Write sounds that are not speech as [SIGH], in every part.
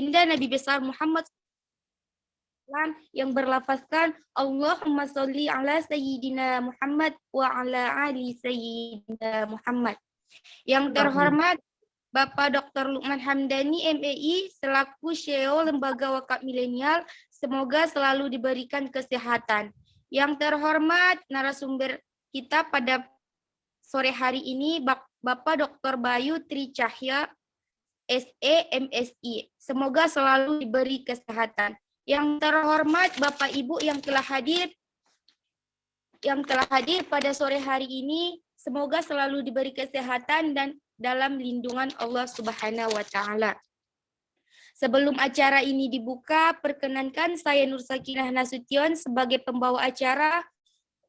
baginda Nabi besar Muhammad yang berlafazkan Allahumma sholli ala sayyidina Muhammad wa ala ali sayyidina Muhammad. Yang terhormat Bapak Dr. Lukman Hamdani MEI selaku CEO Lembaga Wakaf Milenial semoga selalu diberikan kesehatan. Yang terhormat narasumber kita pada sore hari ini Bapak Dr. Bayu Tri Cahya SE MSI. Semoga selalu diberi kesehatan. Yang terhormat Bapak Ibu yang telah hadir yang telah hadir pada sore hari ini, semoga selalu diberi kesehatan dan dalam lindungan Allah Subhanahu wa taala. Sebelum acara ini dibuka, perkenankan saya Nur Sakinah Nasution sebagai pembawa acara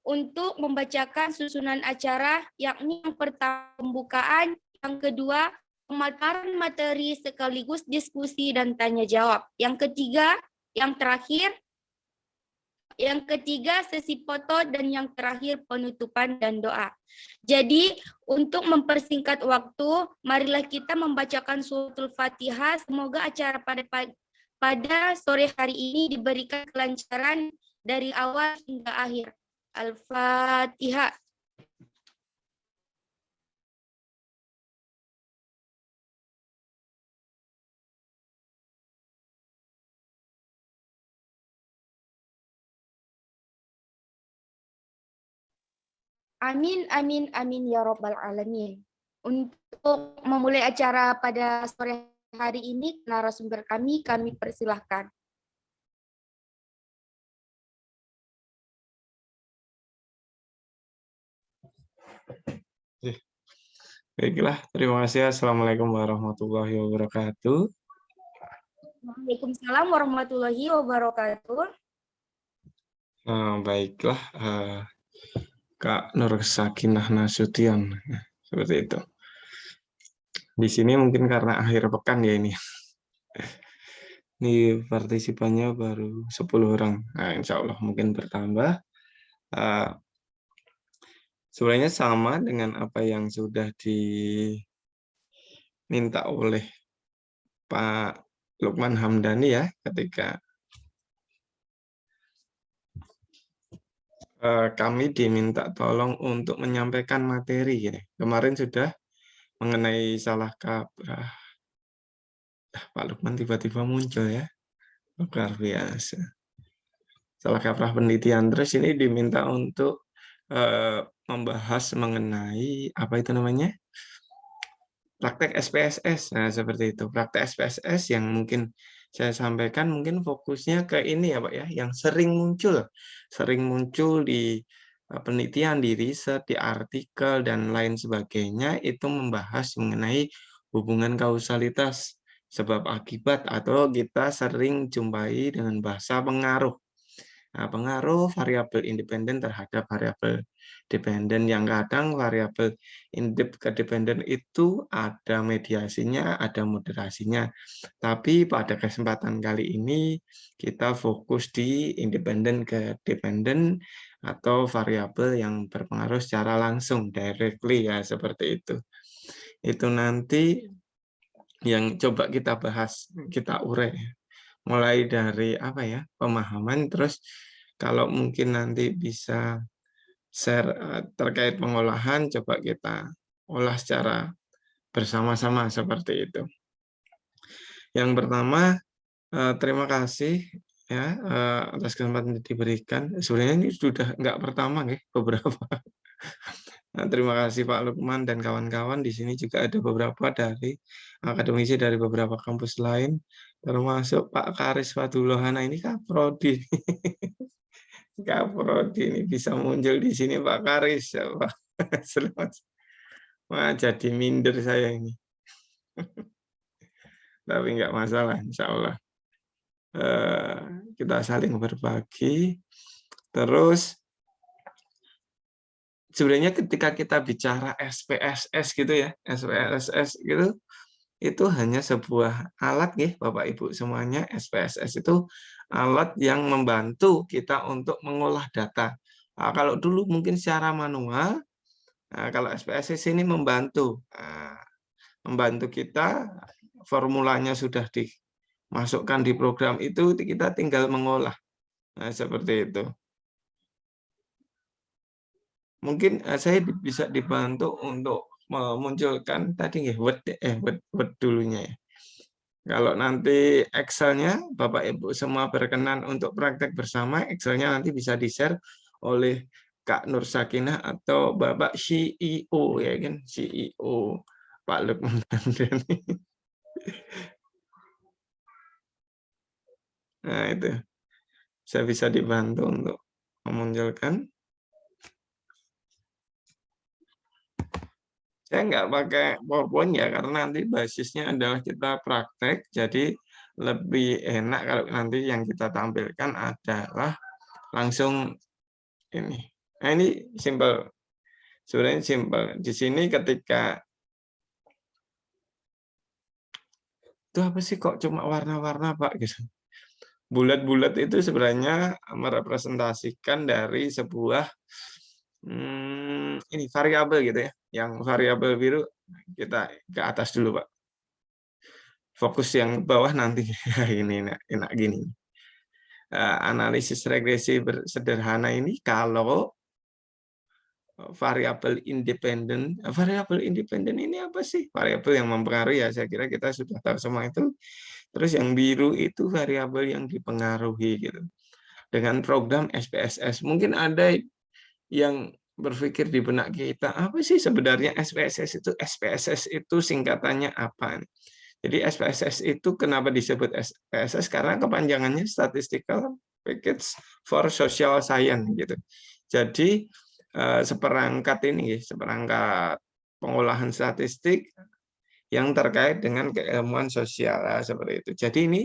untuk membacakan susunan acara yakni yang pertama pembukaan, yang kedua pemaparan materi sekaligus diskusi dan tanya jawab. Yang ketiga, yang terakhir, yang ketiga sesi foto dan yang terakhir penutupan dan doa. Jadi untuk mempersingkat waktu, marilah kita membacakan suratul Fatihah. Semoga acara pada pada sore hari ini diberikan kelancaran dari awal hingga akhir. Al-Fatihah. Amin, amin, amin ya robbal alamin. Untuk memulai acara pada sore hari ini, narasumber kami, kami persilahkan. Baiklah, terima kasih. Assalamualaikum warahmatullahi wabarakatuh. Waalaikumsalam warahmatullahi wabarakatuh. Nah, baiklah, uh, Kak Nur Sakinah Nasution. Nah, seperti itu. Di sini mungkin karena akhir pekan ya ini. Ini partisipannya baru 10 orang. Nah, insya Allah mungkin bertambah. Uh, sebenarnya sama dengan apa yang sudah diminta oleh Pak Lukman Hamdani ya ketika kami diminta tolong untuk menyampaikan materi. Gini. Kemarin sudah mengenai salah kaprah. Ah, Pak Lukman tiba-tiba muncul ya. Luar biasa. Salah kaprah penelitian. Terus ini diminta untuk uh, membahas mengenai apa itu namanya? Praktek SPSS. Nah, seperti itu. Praktek SPSS yang mungkin saya sampaikan mungkin fokusnya ke ini ya Pak ya, yang sering muncul, sering muncul di eh, penelitian, di riset, di artikel, dan lain sebagainya, itu membahas mengenai hubungan kausalitas sebab akibat atau kita sering jumpai dengan bahasa pengaruh. Nah, pengaruh variabel independen terhadap variabel dependen yang kadang variabel independen itu ada mediasinya, ada moderasinya. Tapi pada kesempatan kali ini kita fokus di independen ke dependen atau variabel yang berpengaruh secara langsung, directly ya seperti itu. Itu nanti yang coba kita bahas, kita urai mulai dari apa ya pemahaman terus kalau mungkin nanti bisa share eh, terkait pengolahan coba kita olah secara bersama-sama seperti itu. Yang pertama eh, terima kasih ya eh, atas kesempatan yang diberikan. Sebenarnya ini sudah enggak pertama ya [LAUGHS] beberapa. Nah, terima kasih Pak Lukman dan kawan-kawan. Di sini juga ada beberapa dari akademisi dari beberapa kampus lain termasuk Pak Karis Fadulohana ini Kak Prodi. [LAUGHS] Kak Prodi ini bisa muncul di sini Pak Karis ya. [LAUGHS] Selamat. Wah, jadi minder saya ini. [LAUGHS] Tapi enggak masalah, insya Allah. Eh, kita saling berbagi. Terus sebenarnya ketika kita bicara SPSS gitu ya, SPSS gitu, itu hanya sebuah alat ya Bapak Ibu semuanya SPSS itu alat yang membantu kita untuk mengolah data. Nah, kalau dulu mungkin secara manual, nah, kalau SPSS ini membantu, nah, membantu kita formulanya sudah di masukkan di program itu kita tinggal mengolah. Nah, seperti itu. Mungkin eh, saya bisa dibantu untuk memunculkan tadi ya word eh word, word dulunya ya. Kalau nanti Excel-nya Bapak Ibu semua berkenan untuk praktek bersama, Excel-nya nanti bisa di-share oleh Kak Nur Sakinah atau Bapak CEO ya kan, CEO Pak Lukman [LAUGHS] Nah, itu. Saya bisa dibantu untuk memunculkan. Saya nggak pakai PowerPoint ya, karena nanti basisnya adalah kita praktek, jadi lebih enak kalau nanti yang kita tampilkan adalah langsung ini. Nah, ini simple. Sebenarnya simple. Di sini ketika itu apa sih kok cuma warna-warna Pak gitu. Bulat-bulat itu sebenarnya merepresentasikan dari sebuah hmm, ini variabel gitu ya. Yang variabel biru kita ke atas dulu, Pak. Fokus yang bawah nanti [LAUGHS] ini enak, enak gini. Uh, analisis regresi sederhana ini kalau variabel independen. Variabel independen ini apa sih? Variabel yang mempengaruhi ya, saya kira kita sudah tahu semua itu. Terus yang biru itu variabel yang dipengaruhi gitu. Dengan program SPSS. Mungkin ada yang berpikir di benak kita, apa sih sebenarnya SPSS itu? SPSS itu singkatannya apa? Jadi SPSS itu kenapa disebut SPSS? Karena kepanjangannya Statistical Package for Social Science gitu. Jadi eh, seperangkat ini, seperangkat pengolahan statistik yang terkait dengan keilmuan sosial seperti itu. Jadi ini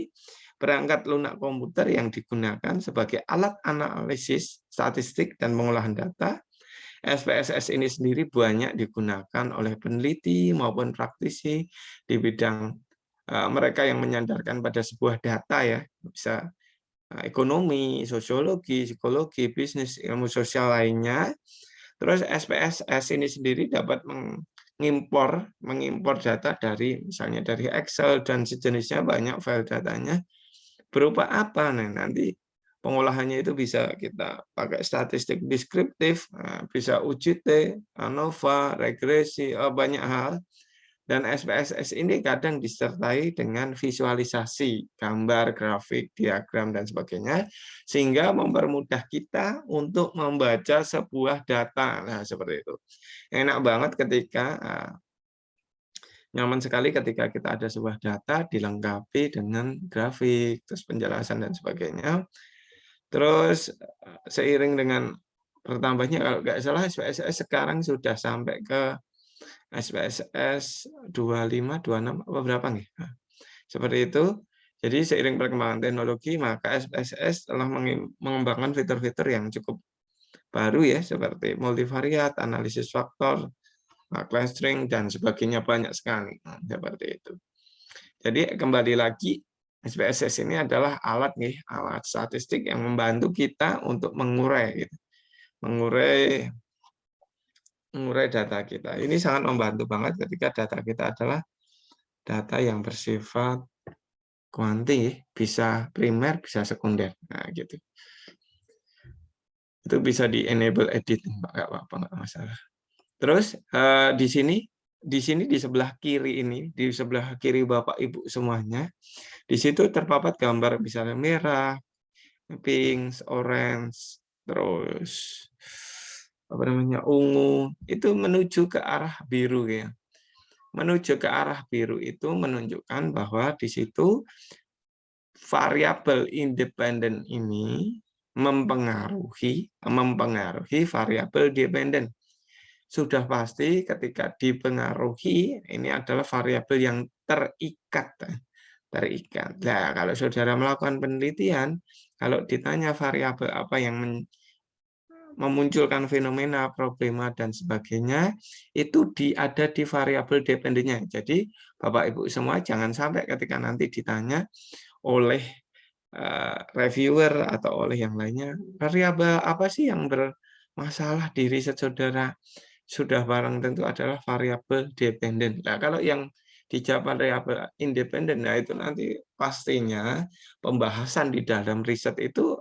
perangkat lunak komputer yang digunakan sebagai alat analisis statistik dan pengolahan data SPSS ini sendiri banyak digunakan oleh peneliti maupun praktisi di bidang uh, mereka yang menyandarkan pada sebuah data ya, bisa uh, ekonomi, sosiologi, psikologi, bisnis, ilmu sosial lainnya. Terus SPSS ini sendiri dapat mengimpor mengimpor data dari misalnya dari Excel dan sejenisnya banyak file datanya berupa apa nih nanti pengolahannya itu bisa kita pakai statistik deskriptif, nah, bisa UGT, ANOVA, regresi, oh, banyak hal. Dan SPSS ini kadang disertai dengan visualisasi, gambar, grafik, diagram, dan sebagainya, sehingga mempermudah kita untuk membaca sebuah data. Nah, seperti itu. Enak banget ketika ah, nyaman sekali ketika kita ada sebuah data dilengkapi dengan grafik, terus penjelasan dan sebagainya. Terus eh, seiring dengan bertambahnya kalau nggak salah SPSS sekarang sudah sampai ke SPSS 25, 26 apa berapa nih? Nah, seperti itu. Jadi seiring perkembangan teknologi maka SPSS telah mengembangkan fitur-fitur yang cukup baru ya seperti multivariat, analisis faktor, clustering dan sebagainya banyak sekali. Nah, seperti itu. Jadi kembali lagi SPSS ini adalah alat nih, alat statistik yang membantu kita untuk mengurai gitu. Mengurai mengurai data kita. Ini sangat membantu banget ketika data kita adalah data yang bersifat kuanti, bisa primer, bisa sekunder. Nah, gitu. Itu bisa di enable edit, nggak apa-apa, nggak masalah. Terus eh, di sini di sini di sebelah kiri ini, di sebelah kiri Bapak Ibu semuanya, di situ terpapat gambar misalnya merah, pink, orange, terus apa namanya ungu, itu menuju ke arah biru ya. Menuju ke arah biru itu menunjukkan bahwa di situ variabel independen ini mempengaruhi mempengaruhi variabel dependen sudah pasti ketika dipengaruhi ini adalah variabel yang terikat terikat. Nah, kalau saudara melakukan penelitian, kalau ditanya variabel apa yang memunculkan fenomena, problema dan sebagainya, itu di, ada di variabel dependennya. Jadi Bapak Ibu semua jangan sampai ketika nanti ditanya oleh uh, reviewer atau oleh yang lainnya, variabel apa sih yang bermasalah di riset saudara? Sudah barang tentu adalah variabel dependen. Nah, kalau yang dijawab variabel independen, nah itu nanti pastinya pembahasan di dalam riset itu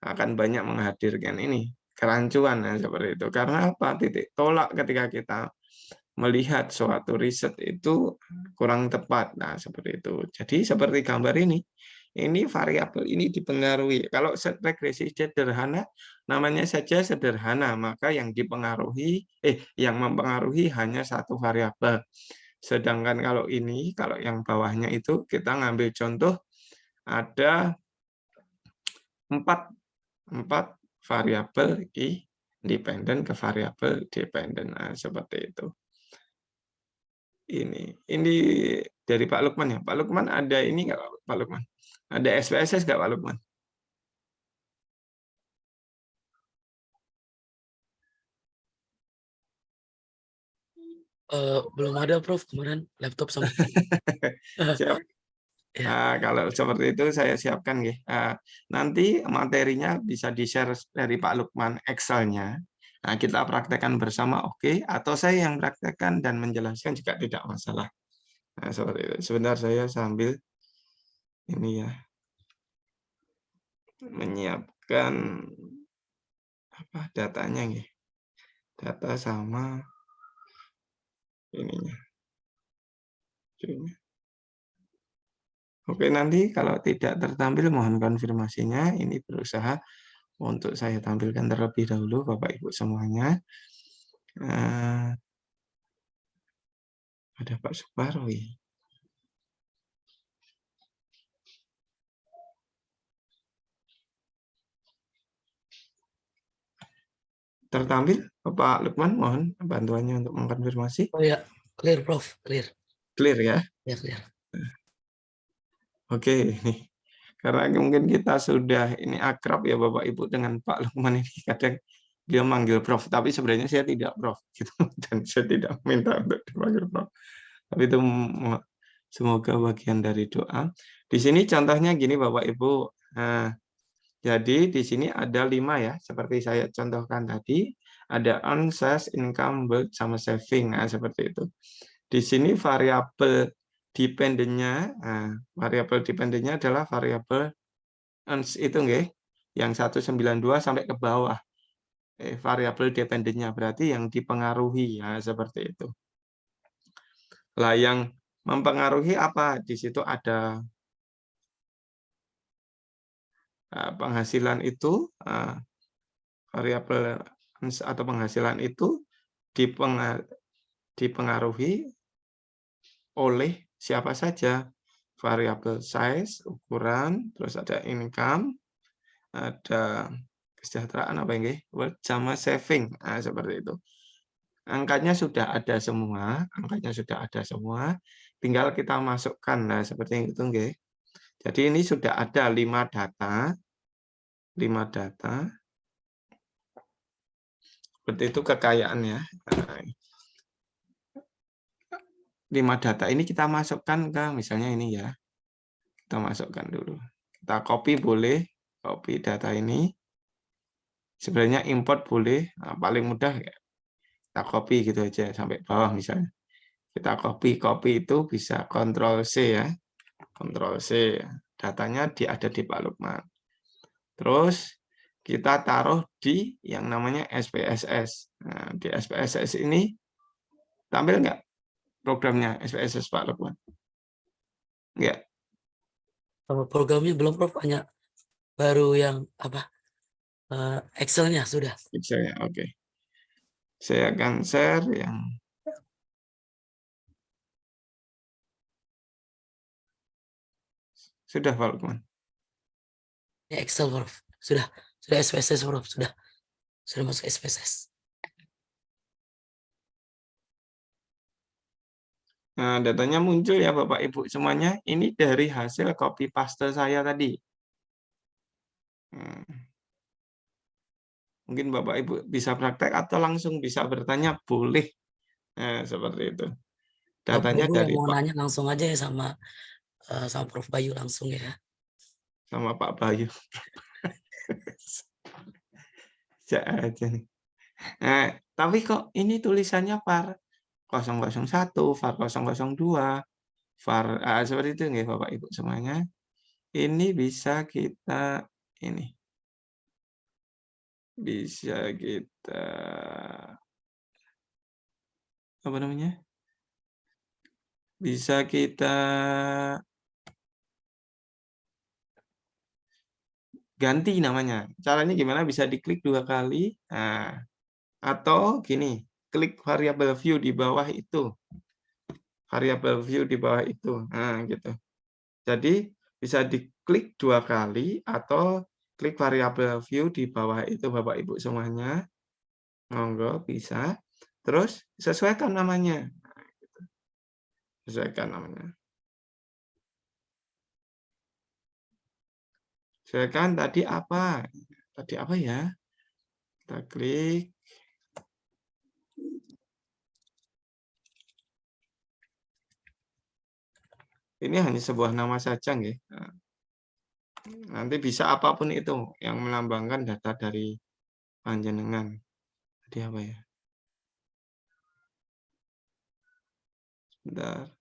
akan banyak menghadirkan ini kerancuan nah, seperti itu. Karena apa? Titik tolak ketika kita melihat suatu riset itu kurang tepat. Nah, seperti itu. Jadi seperti gambar ini, ini variabel ini dipengaruhi. Kalau regresi sederhana, namanya saja sederhana, maka yang dipengaruhi, eh, yang mempengaruhi hanya satu variabel. Sedangkan kalau ini, kalau yang bawahnya itu kita ngambil contoh ada empat, empat variabel independen ke variabel dependen. Nah, seperti itu. Ini, ini dari Pak Lukman ya. Pak Lukman ada ini nggak Pak Lukman? Ada SPSS nggak Pak Lukman? Uh, belum ada Prof kemarin laptop sama [LAUGHS] [LAUGHS] Siap. Ya. Uh, kalau seperti itu saya siapkan ya. Uh, nanti materinya bisa di-share dari Pak Lukman Excel-nya. Nah, kita praktekkan bersama oke okay. atau saya yang praktekkan dan menjelaskan juga tidak masalah. Nah, seperti itu. Sebentar saya sambil ini ya menyiapkan apa datanya nih. Data sama ininya. Oke, nanti kalau tidak tertampil mohon konfirmasinya. Ini berusaha untuk saya tampilkan terlebih dahulu Bapak Ibu semuanya. Uh, ada Pak Suparwi. Tertampil Bapak Lukman, mohon bantuannya untuk mengkonfirmasi. Oh ya, clear Prof, clear. Clear ya? Ya, clear. Oke, nih. Karena mungkin kita sudah ini akrab ya Bapak Ibu dengan Pak Lukman ini kadang dia manggil Prof, tapi sebenarnya saya tidak Prof [LAUGHS] gitu dan saya tidak minta untuk dipanggil Prof. Tapi itu semoga bagian dari doa. Di sini contohnya gini Bapak Ibu. Nah, jadi di sini ada lima ya, seperti saya contohkan tadi, ada earn, income, build, sama saving, nah, seperti itu. Di sini variabel dependennya, nah, variabel dependennya adalah variabel itu nggih, yang 192 sampai ke bawah. Eh, variabel dependennya berarti yang dipengaruhi ya seperti itu. Lah yang mempengaruhi apa? Di situ ada penghasilan itu uh, variabel atau penghasilan itu dipengaruhi oleh siapa saja variabel size, ukuran, terus ada income, ada kesejahteraan apa work sama saving, nah, seperti itu. Angkanya sudah ada semua, angkanya sudah ada semua, tinggal kita masukkan, nah seperti itu, nggih. Jadi ini sudah ada lima data, lima data, seperti itu kekayaannya. Nah, lima data ini kita masukkan ke misalnya ini ya. Kita masukkan dulu. Kita copy boleh, copy data ini. Sebenarnya import boleh, nah, paling mudah ya. Kita copy gitu aja sampai bawah misalnya. Kita copy, copy itu bisa Ctrl C ya. Ctrl C. Datanya di, ada di Pak Lukman. Terus kita taruh di yang namanya SPSS. Nah, di SPSS ini tampil nggak programnya SPSS Pak Lukman? Kalau programnya belum Prof, hanya baru yang apa? Uh, Excel-nya sudah. Excel-nya, oke. Okay. Saya akan share yang Sudah Pak Lukman. Ya, Excel Prof. Sudah, sudah SPSS Prof, sudah. Sudah masuk SPSS. Nah, datanya muncul ya Bapak Ibu semuanya. Ini dari hasil copy paste saya tadi. Hmm. Mungkin Bapak Ibu bisa praktek atau langsung bisa bertanya, boleh. Nah, seperti itu. Datanya Bapak dari mau nanya langsung aja ya sama uh, sama Prof Bayu langsung ya. Sama Pak Bayu. aja nih. Nah, tapi kok ini tulisannya par 001, VAR 002. var ah, seperti itu nggih Bapak Ibu semuanya. Ini bisa kita ini. Bisa kita apa namanya? Bisa kita ganti namanya. Caranya gimana? Bisa diklik dua kali. Nah, atau gini, klik variable view di bawah itu. Variable view di bawah itu. Nah, gitu. Jadi bisa diklik dua kali atau klik variable view di bawah itu Bapak Ibu semuanya. Monggo bisa. Terus sesuaikan namanya. Nah, gitu. Sesuaikan namanya. Silakan tadi apa? Tadi apa ya? Kita klik. Ini hanya sebuah nama saja, nggih. Nanti bisa apa pun itu yang melambangkan data dari panjenengan. Tadi apa ya? Sebentar.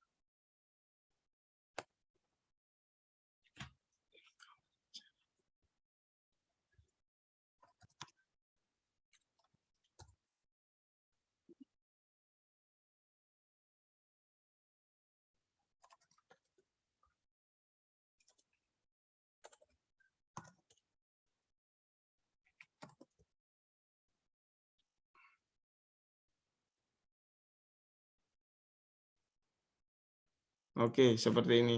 Oke, seperti ini.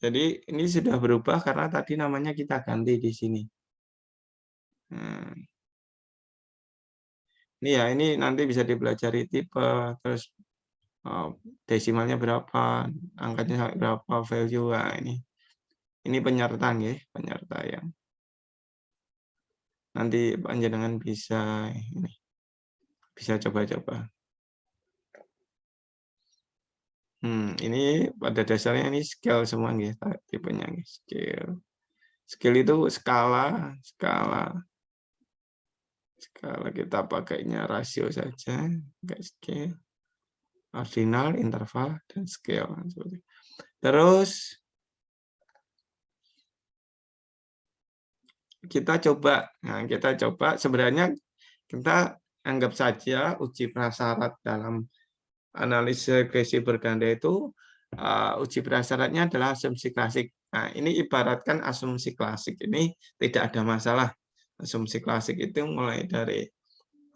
Jadi ini sudah berubah karena tadi namanya kita ganti di sini. Nah. Ini ya, ini nanti bisa dipelajari tipe, terus oh, desimalnya berapa, angkanya berapa, value. Nah, ini ini penyertaan ya, penyerta yang nanti panjenengan bisa ini bisa coba-coba. Hmm, ini pada dasarnya ini scale semua nih tipenya nih scale. Scale itu skala, skala. Skala kita pakainya rasio saja, enggak scale. Ordinal, interval, dan scale. Terus kita coba, nah kita coba sebenarnya kita anggap saja uji prasyarat dalam analisa regresi berganda itu uh, uji prasyaratnya adalah asumsi klasik. Nah, ini ibaratkan asumsi klasik ini tidak ada masalah. Asumsi klasik itu mulai dari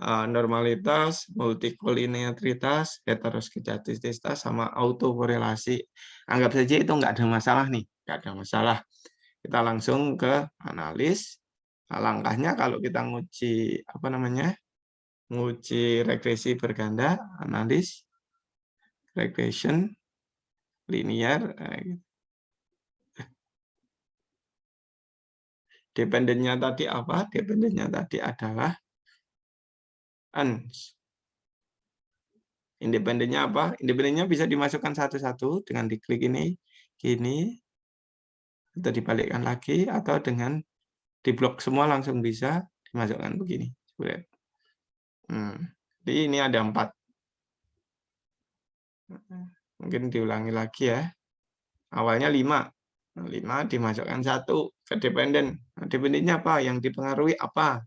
uh, normalitas, multikolinearitas, heteroskejatisitas, sama autokorelasi. Anggap saja itu enggak ada masalah nih, enggak ada masalah. Kita langsung ke analis. Nah, langkahnya kalau kita nguji apa namanya? nguji regresi berganda, analis, regression, linear. Eh, gitu. Dependennya tadi apa? Dependennya tadi adalah uns. Independennya apa? Independennya bisa dimasukkan satu-satu dengan diklik ini, gini, atau dibalikkan lagi, atau dengan diblok semua langsung bisa dimasukkan begini. Hmm. Jadi ini ada empat. Mungkin diulangi lagi ya. Awalnya 5. 5 nah, dimasukkan satu ke dependen. Nah, dependennya apa? Yang dipengaruhi apa?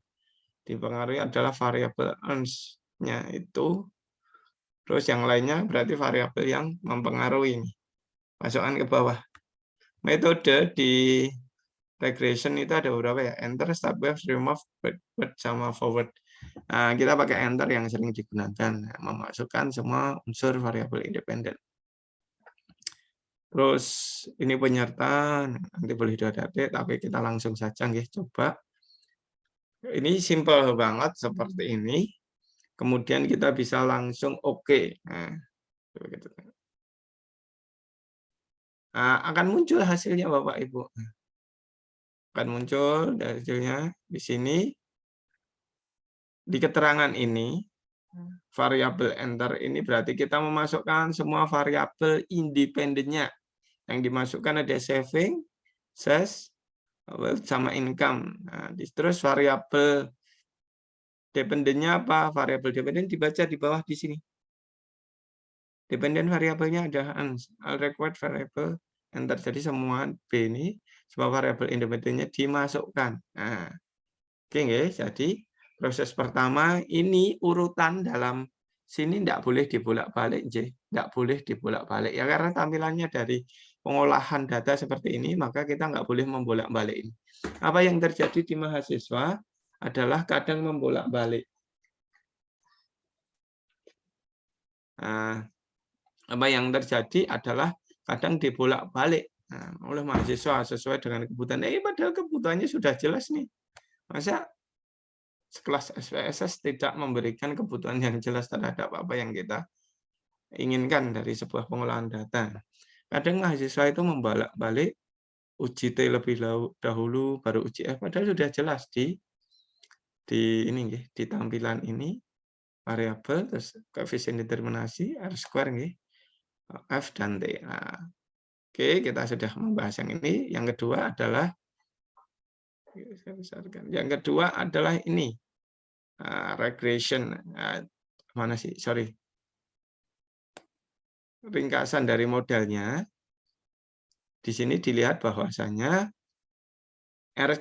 Dipengaruhi adalah variabel earns-nya itu. Terus yang lainnya berarti variabel yang mempengaruhi. Masukkan ke bawah. Metode di regression itu ada beberapa ya. Enter, wave, remove, backward, sama forward. Nah, kita pakai enter yang sering digunakan, memasukkan semua unsur variabel independen. Terus ini penyerta, nanti boleh diadakan, tapi kita langsung saja nggih coba. Ini simple banget seperti ini. Kemudian kita bisa langsung oke. Okay. Nah, nah, akan muncul hasilnya Bapak Ibu. Akan muncul hasilnya di sini di keterangan ini, hmm. variabel enter ini berarti kita memasukkan semua variabel independennya. Yang dimasukkan ada saving, ses, sama income. Nah, terus variabel dependennya apa? Variabel dependen dibaca di bawah di sini. Dependent variabelnya adalah required variable yang terjadi semua B ini semua variabel independennya dimasukkan. Nah, oke okay, jadi proses pertama ini urutan dalam sini tidak boleh dibolak-balik, tidak boleh dibolak-balik ya karena tampilannya dari pengolahan data seperti ini maka kita nggak boleh membolak-balik ini. Apa yang terjadi di mahasiswa adalah kadang membolak-balik. Nah, apa yang terjadi adalah kadang dibolak-balik nah, oleh mahasiswa sesuai dengan kebutuhan. Eh, padahal kebutuhannya sudah jelas nih. Masa sekelas SPSS tidak memberikan kebutuhan yang jelas terhadap apa yang kita inginkan dari sebuah pengolahan data. Kadang mahasiswa itu membolak-balik uji T lebih dahulu, baru uji F, padahal sudah jelas di di ini di tampilan ini variabel terus koefisien determinasi R square nggih. F dan T. Nah, oke, kita sudah membahas yang ini. Yang kedua adalah Yang kedua adalah ini uh, regression. Uh, mana sih? Sorry. Ringkasan dari modelnya. Di sini dilihat bahwasanya R,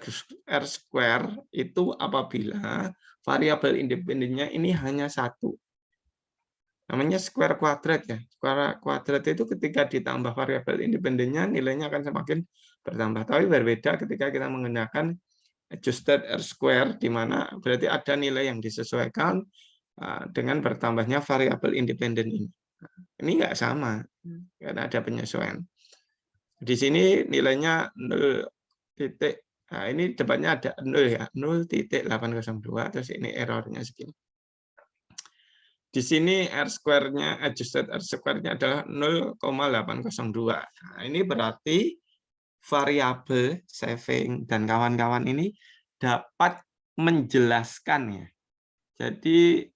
R square itu apabila variabel independennya ini hanya satu namanya square kuadrat ya. Square kuadrat itu ketika ditambah variabel independennya nilainya akan semakin bertambah. Tapi berbeda ketika kita menggunakan adjusted R square di mana berarti ada nilai yang disesuaikan uh, dengan bertambahnya variabel independen ini. Ini enggak sama karena ada penyesuaian. Di sini nilainya 0 titik. Nah, ini depannya ada 0 ya, 0.802 terus ini errornya segini. Di sini R square-nya, adjusted R square-nya adalah 0,802. Nah, ini berarti variabel saving dan kawan-kawan ini dapat menjelaskan ya. Jadi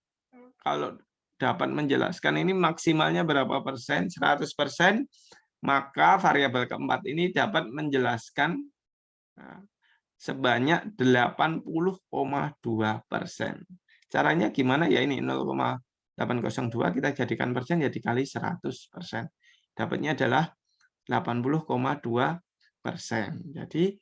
kalau dapat menjelaskan ini maksimalnya berapa persen, 100 persen, maka variabel keempat ini dapat menjelaskan nah, sebanyak 80,2 persen. Caranya gimana ya ini 0,802 802 kita jadikan persen ya dikali 100 persen. Dapatnya adalah 80,2 persen. Jadi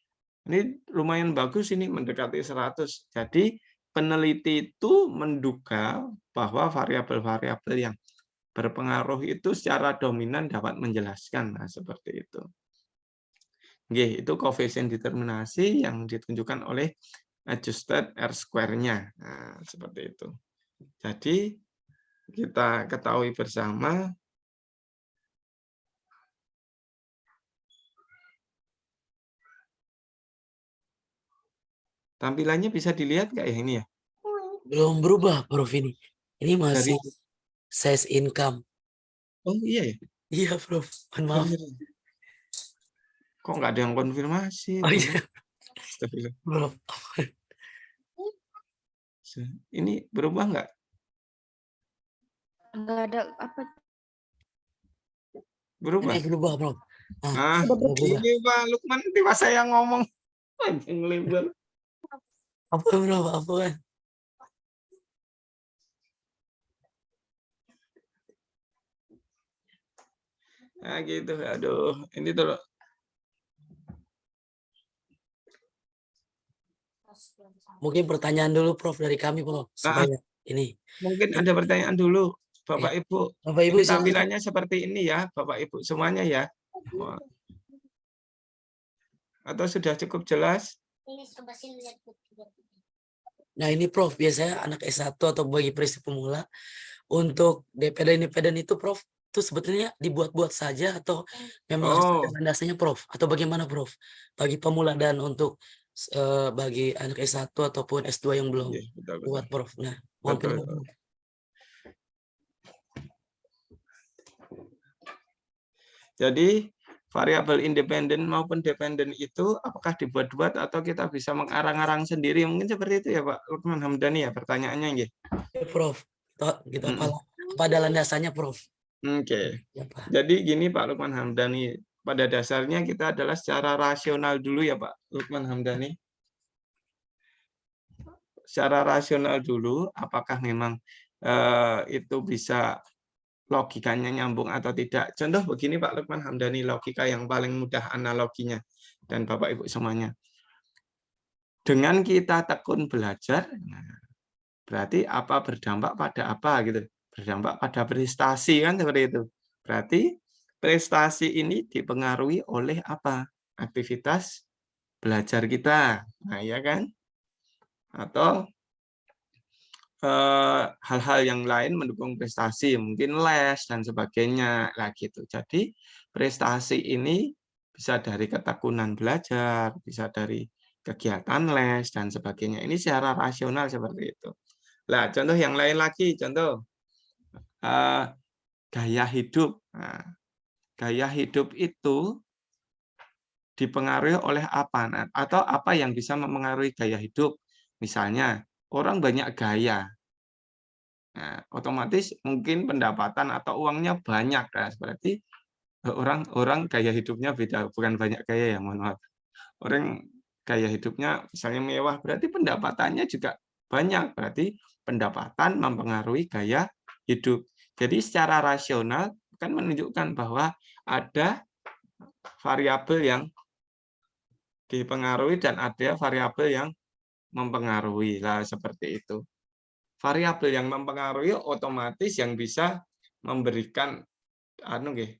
ini lumayan bagus ini mendekati 100. Jadi peneliti itu menduga bahwa variabel-variabel yang berpengaruh itu secara dominan dapat menjelaskan. Nah, seperti itu. Oke, itu koefisien determinasi yang ditunjukkan oleh adjusted R square-nya. Nah, seperti itu. Jadi kita ketahui bersama Tampilannya bisa dilihat nggak ya ini ya? Belum berubah, Prof ini. Ini masih Dari... size income. Oh iya ya? Iya, Prof. Mohon maaf. Kok nggak ada yang konfirmasi? Oh iya. Prof. Ini berubah nggak? Enggak ada apa. Berubah. Ini berubah, Bro. Ah, ah ini Pak Lukman tiba saya ngomong [LAUGHS] panjang lebar. Apa bro? Apa kan? Nah gitu, aduh, ini tuh Mungkin pertanyaan dulu Prof dari kami, Prof. Ah, Supaya ini. Mungkin ada pertanyaan dulu. Bapak ya. Ibu. Bapak Ibu ini tampilannya seperti ini ya, Bapak Ibu semuanya ya. Atau sudah cukup jelas? Nah ini Prof, biasanya anak S1 atau bagi peristiwa pemula untuk DPD independen itu Prof, itu sebetulnya dibuat-buat saja atau memang oh. harus dasarnya Prof? Atau bagaimana Prof? Bagi pemula dan untuk uh, bagi anak S1 ataupun S2 yang belum ya, betul, betul. buat Prof. Nah, mohon betul, betul. Jadi variabel independen maupun dependen itu apakah dibuat-buat atau kita bisa mengarang-arang sendiri? Mungkin seperti itu ya Pak Lukman Hamdani ya pertanyaannya ya. ya Prof. Kita hmm. pada landasannya Prof. Oke. Okay. Ya, Jadi gini Pak Lukman Hamdani, pada dasarnya kita adalah secara rasional dulu ya Pak Lukman Hamdani. Secara rasional dulu, apakah memang uh, itu bisa logikanya nyambung atau tidak. Contoh begini Pak Lukman Hamdani, logika yang paling mudah analoginya, dan Bapak Ibu semuanya. Dengan kita tekun belajar, nah, berarti apa berdampak pada apa gitu. Berdampak pada prestasi kan seperti itu. Berarti prestasi ini dipengaruhi oleh apa? Aktivitas belajar kita. Nah, ya kan? Atau hal-hal yang lain mendukung prestasi, mungkin les dan sebagainya lah gitu. Jadi prestasi ini bisa dari ketekunan belajar, bisa dari kegiatan les dan sebagainya. Ini secara rasional seperti itu. Nah, contoh yang lain lagi, contoh uh, gaya hidup. Nah, gaya hidup itu dipengaruhi oleh apa? Nah, atau apa yang bisa mempengaruhi gaya hidup? Misalnya, orang banyak gaya. Nah, otomatis mungkin pendapatan atau uangnya banyak. Nah, berarti orang-orang gaya hidupnya beda, bukan banyak gaya ya, mohon maaf. Orang gaya hidupnya misalnya mewah, berarti pendapatannya juga banyak. Berarti pendapatan mempengaruhi gaya hidup. Jadi secara rasional kan menunjukkan bahwa ada variabel yang dipengaruhi dan ada variabel yang mempengaruhi lah seperti itu. Variabel yang mempengaruhi otomatis yang bisa memberikan anu nggih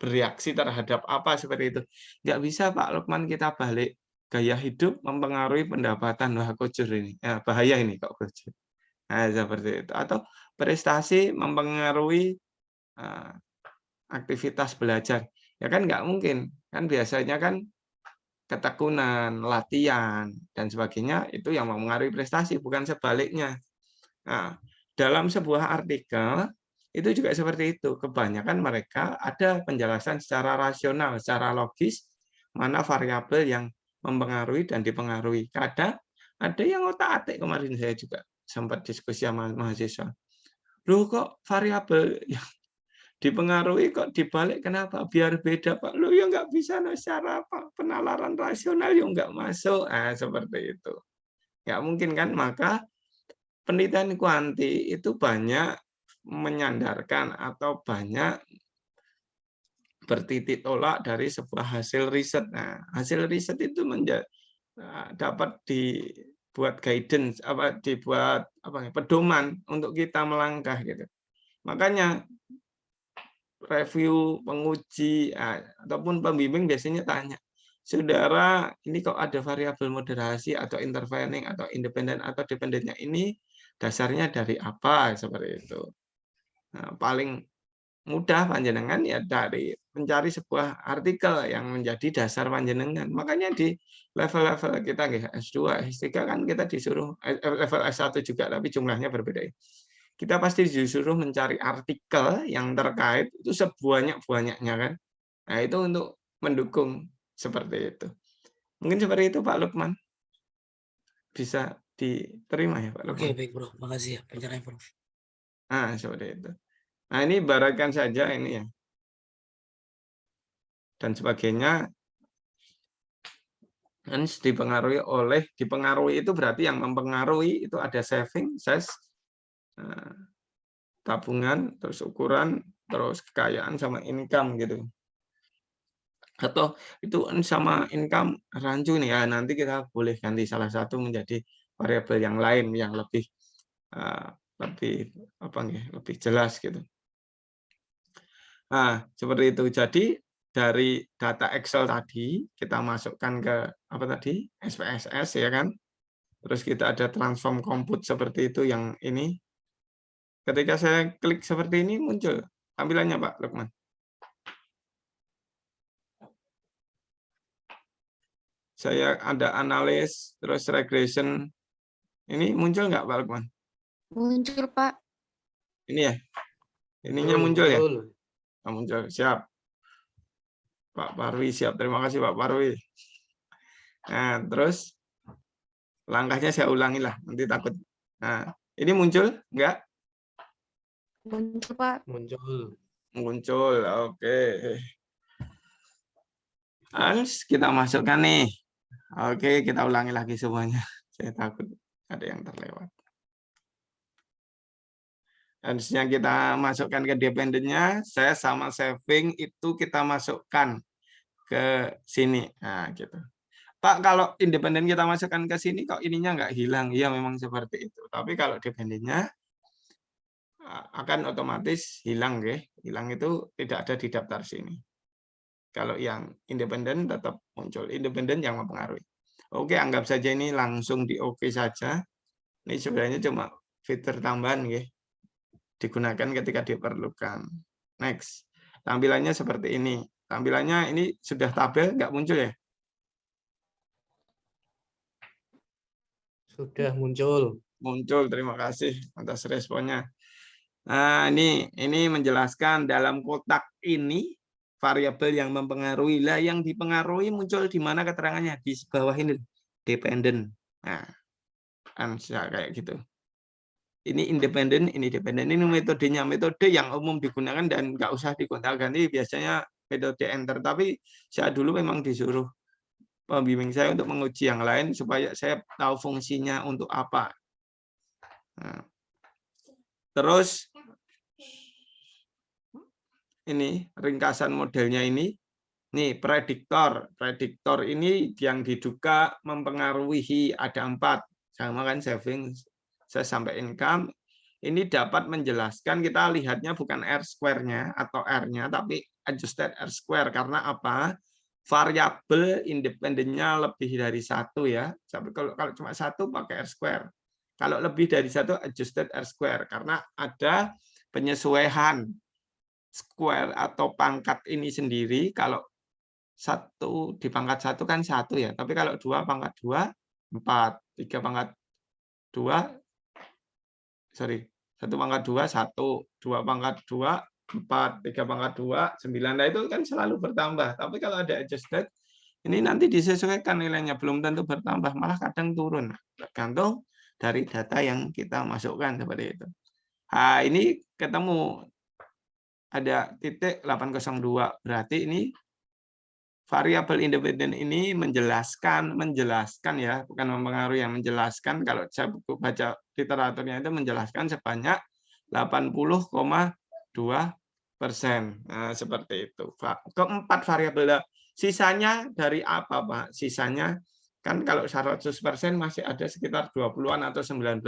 bereaksi terhadap apa seperti itu. Nggak bisa Pak Lukman kita balik gaya hidup mempengaruhi pendapatan wah kocur ini. Ya, bahaya ini kok kocur. Nah, seperti itu. Atau prestasi mempengaruhi uh, aktivitas belajar. Ya kan nggak mungkin. Kan biasanya kan ketekunan, latihan, dan sebagainya itu yang mempengaruhi prestasi, bukan sebaliknya. Nah, dalam sebuah artikel itu juga seperti itu. Kebanyakan mereka ada penjelasan secara rasional, secara logis, mana variabel yang mempengaruhi dan dipengaruhi. Kadang ada yang otak-atik kemarin saya juga sempat diskusi sama mahasiswa. Loh kok variabel yang dipengaruhi kok dibalik kenapa? Biar beda pak. Lu ya nggak bisa no, secara apa? Penalaran rasional ya nggak masuk. Ah seperti itu. Nggak mungkin kan? Maka penelitian kuanti itu banyak menyandarkan atau banyak bertitik tolak dari sebuah hasil riset. Nah hasil riset itu menjadi ah, dapat dibuat guidance apa dibuat apa pedoman untuk kita melangkah gitu. Makanya review, penguji, ah, ataupun pembimbing biasanya tanya, saudara ini kok ada variabel moderasi atau intervening atau independen atau dependennya ini dasarnya dari apa seperti itu. Nah, paling mudah panjenengan ya dari mencari sebuah artikel yang menjadi dasar panjenengan. Makanya di level-level kita S2, S3 kan kita disuruh eh, level S1 juga tapi jumlahnya berbeda kita pasti disuruh mencari artikel yang terkait itu sebanyak-banyaknya kan. Nah, itu untuk mendukung seperti itu. Mungkin seperti itu Pak Lukman. Bisa diterima ya Pak Lukman. Oke, baik Bro. Makasih ya pencerahan Prof. Nah, seperti itu. Nah, ini barakan saja ini ya. Dan sebagainya kan dipengaruhi oleh dipengaruhi itu berarti yang mempengaruhi itu ada saving, ses, tabungan, terus ukuran, terus kekayaan sama income gitu. Atau itu sama income rancu nih ya, nanti kita boleh ganti salah satu menjadi variabel yang lain yang lebih uh, lebih apa nih, lebih jelas gitu. Nah, seperti itu. Jadi dari data Excel tadi kita masukkan ke apa tadi? SPSS ya kan. Terus kita ada transform compute seperti itu yang ini Ketika saya klik seperti ini muncul tampilannya Pak Lukman. Saya ada analis, terus regression. Ini muncul nggak Pak Lukman? Muncul Pak. Ini ya? Ininya muncul ya? Oh, muncul, siap. Pak Parwi siap. Terima kasih Pak Parwi. Nah, terus langkahnya saya ulangi lah, nanti takut. Nah, ini muncul enggak? Muncul, Pak. Muncul. Muncul, oke. Okay. Harus kita masukkan nih. Oke, kita ulangi lagi semuanya. [LAUGHS] Saya takut ada yang terlewat. Harusnya kita masukkan ke dependennya, saya sama saving itu kita masukkan ke sini. Nah, gitu. Pak, kalau independen kita masukkan ke sini, kok ininya nggak hilang? Iya, memang seperti itu. Tapi kalau dependennya akan otomatis hilang, ya. Hilang itu tidak ada di daftar sini. Kalau yang independen tetap muncul. Independen yang mempengaruhi. Oke, anggap saja ini langsung di oke saja. Ini sebenarnya cuma fitur tambahan, ya digunakan ketika diperlukan. Next. Tampilannya seperti ini. Tampilannya ini sudah tabel, nggak muncul ya? Sudah muncul. Muncul, terima kasih atas responnya. Nah, ini ini menjelaskan dalam kotak ini variabel yang mempengaruhi lah yang dipengaruhi muncul di mana keterangannya di bawah ini dependent. Nah, kan kayak gitu ini independen, ini independen. Ini metodenya, metode yang umum digunakan dan nggak usah digonta-ganti. Biasanya metode enter. Tapi saya dulu memang disuruh pembimbing saya untuk menguji yang lain supaya saya tahu fungsinya untuk apa. Nah. Terus ini ringkasan modelnya ini. Nih prediktor, prediktor ini yang diduga mempengaruhi ada empat, sama kan saving, saya sampai income, ini dapat menjelaskan kita lihatnya bukan R square-nya atau R-nya, tapi adjusted R square. Karena apa? Variabel independennya lebih dari satu ya. Kalau, kalau cuma satu pakai R square. Kalau lebih dari satu adjusted R square. Karena ada penyesuaian square atau pangkat ini sendiri. Kalau satu di pangkat satu kan satu ya. Tapi kalau dua pangkat dua, empat. Tiga pangkat dua, sorry satu pangkat dua satu dua pangkat dua empat tiga pangkat dua sembilan nah itu kan selalu bertambah tapi kalau ada adjusted ini nanti disesuaikan nilainya belum tentu bertambah malah kadang turun tergantung dari data yang kita masukkan seperti itu nah ini ketemu ada titik 802 berarti ini variabel independen ini menjelaskan menjelaskan ya bukan mempengaruhi yang menjelaskan kalau saya baca literaturnya itu menjelaskan sebanyak 80,2 persen. Nah, seperti itu keempat variabel sisanya dari apa pak? Sisanya kan kalau 100 persen masih ada sekitar 20-an atau 19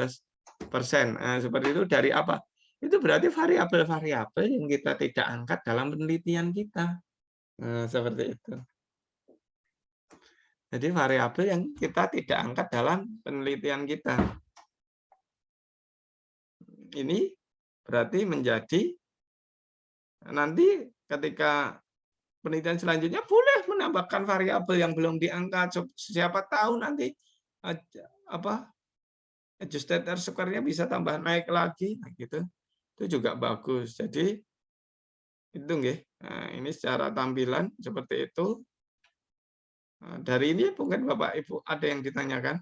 persen. Nah, seperti itu dari apa itu berarti variabel-variabel yang kita tidak angkat dalam penelitian kita nah, seperti itu jadi variabel yang kita tidak angkat dalam penelitian kita. Ini berarti menjadi nanti ketika penelitian selanjutnya boleh menambahkan variabel yang belum diangkat. Siapa tahu nanti apa adjusted R square-nya bisa tambah naik lagi nah, gitu. Itu juga bagus. Jadi itu nggih. Nah, ini secara tampilan seperti itu. Nah, dari ini mungkin Bapak Ibu ada yang ditanyakan.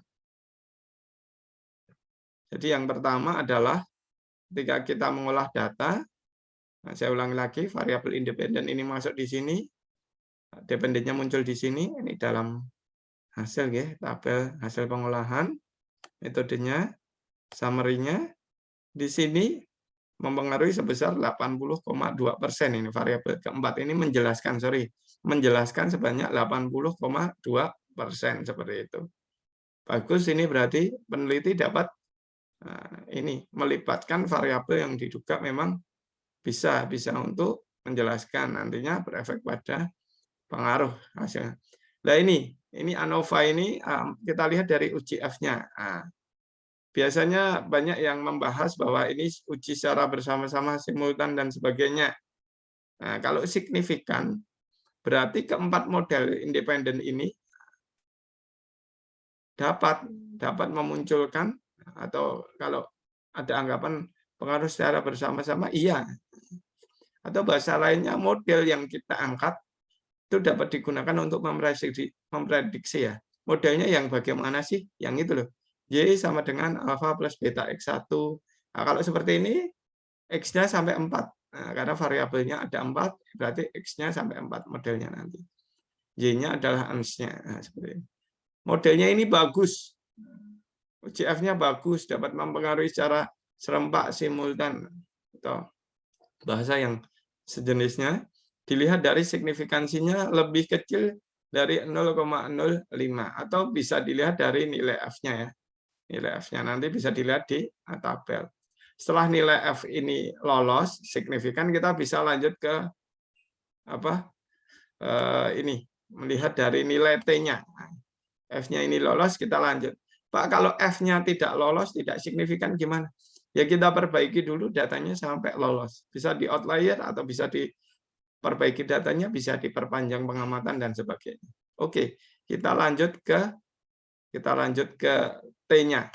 Jadi yang pertama adalah ketika kita mengolah data, nah saya ulangi lagi, variabel independen ini masuk di sini, dependennya muncul di sini, ini dalam hasil ya, tabel hasil pengolahan, metodenya, summary-nya, di sini mempengaruhi sebesar 80,2 persen ini variabel keempat ini menjelaskan sorry menjelaskan sebanyak 80,2 persen seperti itu. Bagus ini berarti peneliti dapat nah, ini melibatkan variabel yang diduga memang bisa bisa untuk menjelaskan nantinya berefek pada pengaruh hasilnya. Nah ini ini ANOVA ini kita lihat dari uji F-nya. Nah, biasanya banyak yang membahas bahwa ini uji secara bersama-sama simultan dan sebagainya. Nah, kalau signifikan Berarti keempat model independen ini dapat dapat memunculkan atau kalau ada anggapan pengaruh secara bersama-sama iya. Atau bahasa lainnya model yang kita angkat itu dapat digunakan untuk memprediksi, memprediksi ya. Modelnya yang bagaimana sih? Yang itu loh. Y sama dengan alfa plus beta X1. Nah, kalau seperti ini, X-nya sampai 4. Nah, karena variabelnya ada empat, berarti X-nya sampai empat modelnya nanti. Y-nya adalah ans-nya. Nah, seperti ini. Modelnya ini bagus. UCF-nya bagus, dapat mempengaruhi secara serempak simultan. atau bahasa yang sejenisnya dilihat dari signifikansinya lebih kecil dari 0,05 atau bisa dilihat dari nilai F-nya ya. Nilai F-nya nanti bisa dilihat di tabel. Setelah nilai F ini lolos signifikan kita bisa lanjut ke apa? Eh, ini melihat dari nilai T-nya. F-nya ini lolos kita lanjut. Pak kalau F-nya tidak lolos tidak signifikan gimana? Ya kita perbaiki dulu datanya sampai lolos. Bisa di outlier atau bisa di perbaiki datanya bisa diperpanjang pengamatan dan sebagainya. Oke, kita lanjut ke kita lanjut ke T-nya.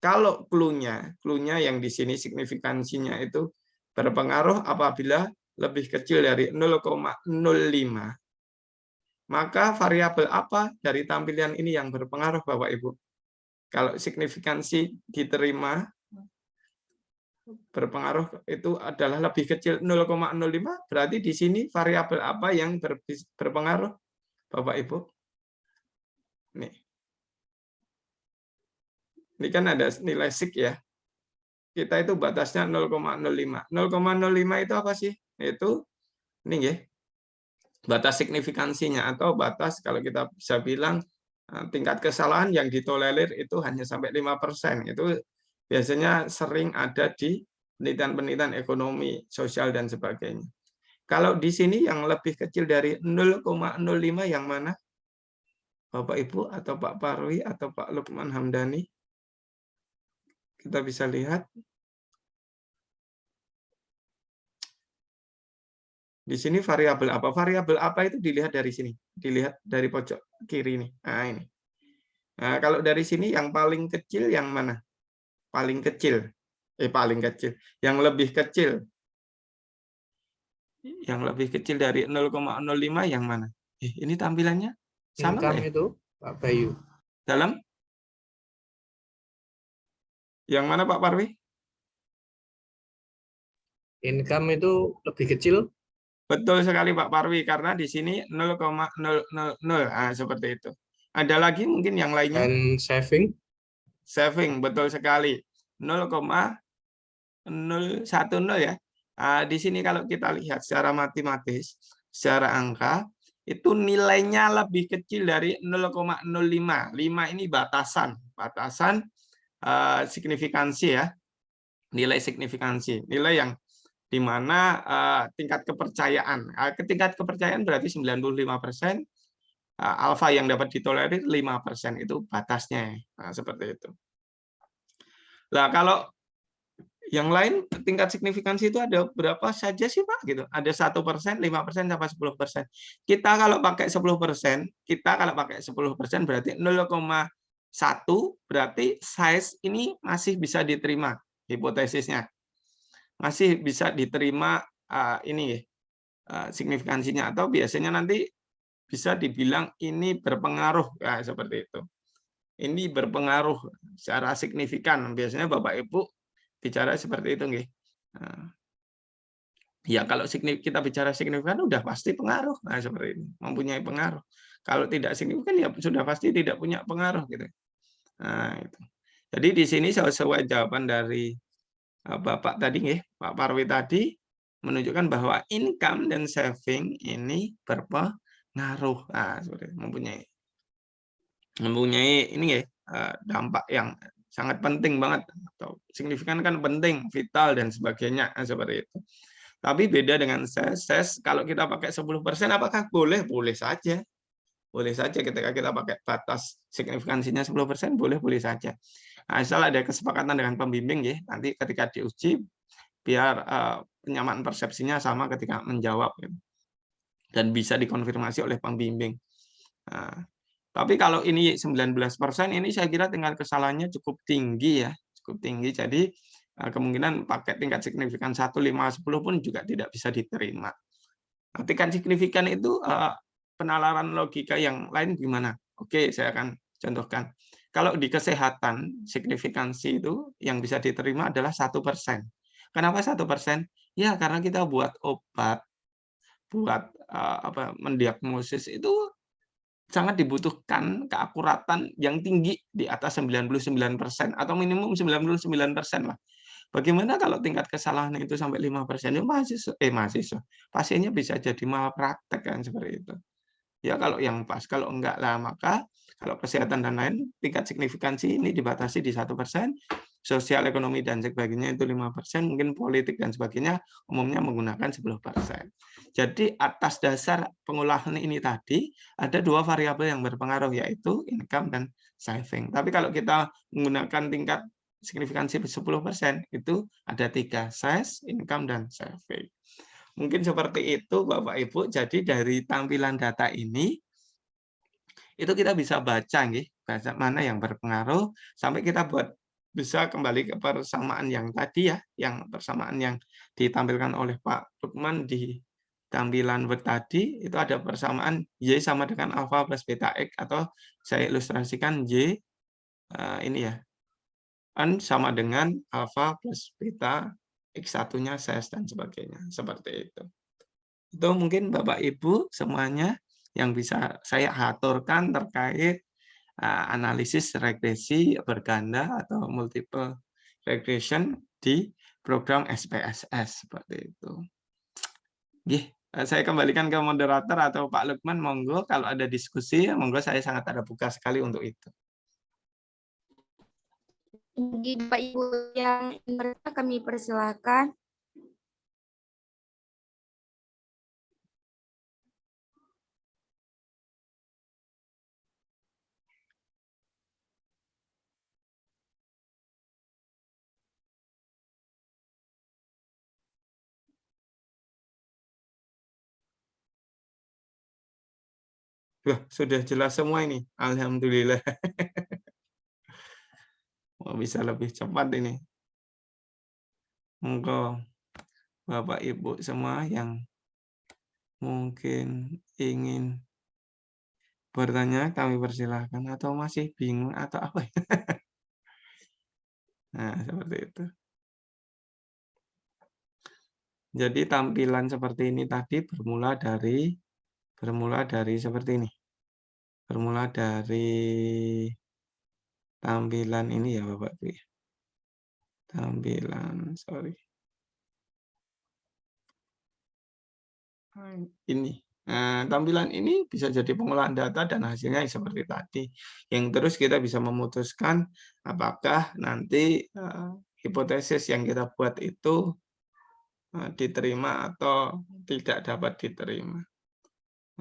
Kalau clue-nya, yang di sini signifikansinya itu berpengaruh apabila lebih kecil dari 0,05, maka variabel apa dari tampilan ini yang berpengaruh Bapak Ibu? Kalau signifikansi diterima berpengaruh itu adalah lebih kecil 0,05 berarti di sini variabel apa yang berpengaruh Bapak Ibu nih ini kan ada nilai sik ya kita itu batasnya 0,05 0,05 itu apa sih itu ini ya batas signifikansinya atau batas kalau kita bisa bilang eh, tingkat kesalahan yang ditolerir itu hanya sampai 5% itu biasanya sering ada di penelitian-penelitian ekonomi, sosial, dan sebagainya. Kalau di sini yang lebih kecil dari 0,05 yang mana? Bapak Ibu atau Pak Parwi atau Pak Lukman Hamdani? Kita bisa lihat. Di sini variabel apa? Variabel apa itu dilihat dari sini. Dilihat dari pojok kiri ini. Nah, ini. Nah, kalau dari sini yang paling kecil yang mana? paling kecil eh paling kecil yang lebih kecil yang lebih kecil dari 0,05 yang mana eh, ini tampilannya sama Income ya? itu Pak Bayu dalam yang mana Pak Parwi? Income itu lebih kecil? Betul sekali Pak Parwi karena di sini 0,000 ah, seperti itu. Ada lagi mungkin yang lainnya? Dan saving? Saving betul sekali. 0,010 ya. Nah, di sini kalau kita lihat secara matematis, secara angka itu nilainya lebih kecil dari 0,05. 5 ini batasan, batasan uh, signifikansi ya. Nilai signifikansi, nilai yang di mana uh, tingkat kepercayaan. Uh, tingkat kepercayaan berarti 95 persen, uh, alfa yang dapat ditolerir 5 persen itu batasnya. Nah, seperti itu. Lah kalau yang lain tingkat signifikansi itu ada berapa saja sih Pak? Gitu. Ada satu persen, lima persen, sampai sepuluh persen. Kita kalau pakai sepuluh persen, kita kalau pakai sepuluh persen berarti 0,1 berarti size ini masih bisa diterima hipotesisnya, masih bisa diterima uh, ini uh, signifikansinya atau biasanya nanti bisa dibilang ini berpengaruh ya, seperti itu ini berpengaruh secara signifikan. Biasanya Bapak Ibu bicara seperti itu. Nggih. Nah, ya kalau kita bicara signifikan udah pasti pengaruh. Nah, seperti ini, mempunyai pengaruh. Kalau tidak signifikan ya sudah pasti tidak punya pengaruh gitu. Nah, itu. Jadi di sini sesuai jawaban dari eh, Bapak tadi nggih, Pak Parwi tadi menunjukkan bahwa income dan saving ini berpengaruh. Nah, seperti mempunyai mempunyai ini ya dampak yang sangat penting banget atau signifikan kan penting, vital dan sebagainya eh, seperti itu. Tapi beda dengan ses, ses kalau kita pakai 10% apakah boleh? Boleh saja. Boleh saja ketika kita pakai batas signifikansinya 10% boleh-boleh saja. Nah, asal ada kesepakatan dengan pembimbing ya, nanti ketika diuji biar uh, penyamaan persepsinya sama ketika menjawab gitu. dan bisa dikonfirmasi oleh pembimbing. Nah, tapi kalau ini 19% ini saya kira tingkat kesalahannya cukup tinggi ya, cukup tinggi. Jadi eh, kemungkinan pakai tingkat signifikan 1, 5, 10 pun juga tidak bisa diterima. Nah, tingkat signifikan itu eh, penalaran logika yang lain gimana? Oke, saya akan contohkan. Kalau di kesehatan, signifikansi itu yang bisa diterima adalah satu persen. Kenapa satu persen? Ya karena kita buat obat, buat uh, apa mendiagnosis itu sangat dibutuhkan keakuratan yang tinggi di atas 99% atau minimum 99% lah. Bagaimana kalau tingkat kesalahan itu sampai 5%? Ya mahasiswa, eh mahasiswa, pasiennya bisa jadi malpraktek kan seperti itu. Ya kalau yang pas, kalau enggak lah maka kalau kesehatan dan lain tingkat signifikansi ini dibatasi di satu persen, sosial ekonomi dan sebagainya itu lima persen, mungkin politik dan sebagainya umumnya menggunakan 10 persen. Jadi atas dasar pengolahan ini tadi ada dua variabel yang berpengaruh yaitu income dan saving. Tapi kalau kita menggunakan tingkat signifikansi 10 persen itu ada tiga, size, income dan saving. Mungkin seperti itu Bapak Ibu. Jadi dari tampilan data ini itu kita bisa baca nih, baca mana yang berpengaruh sampai kita buat bisa kembali ke persamaan yang tadi ya, yang persamaan yang ditampilkan oleh Pak Lukman di tampilan Word tadi itu ada persamaan Y sama dengan alpha plus beta X atau saya ilustrasikan Y uh, ini ya N sama dengan alpha plus beta X1-nya ses dan sebagainya. Seperti itu. Itu mungkin Bapak Ibu semuanya yang bisa saya aturkan terkait uh, analisis regresi berganda atau multiple regression di program SPSS seperti itu. Gih, saya kembalikan ke moderator atau Pak Lukman, monggo kalau ada diskusi, monggo saya sangat ada buka sekali untuk itu bagi Bapak Ibu yang mereka kami persilahkan. Sudah jelas semua ini. Alhamdulillah. [LAUGHS] Oh, bisa lebih cepat ini. Monggo Bapak Ibu semua yang mungkin ingin bertanya kami persilahkan atau masih bingung atau apa ya? [LAUGHS] Nah, seperti itu. Jadi tampilan seperti ini tadi bermula dari bermula dari seperti ini. Bermula dari tampilan ini ya Bapak ya. Tampilan, sorry. Ini. Nah, tampilan ini bisa jadi pengolahan data dan hasilnya seperti tadi. Yang terus kita bisa memutuskan apakah nanti uh, hipotesis yang kita buat itu uh, diterima atau tidak dapat diterima.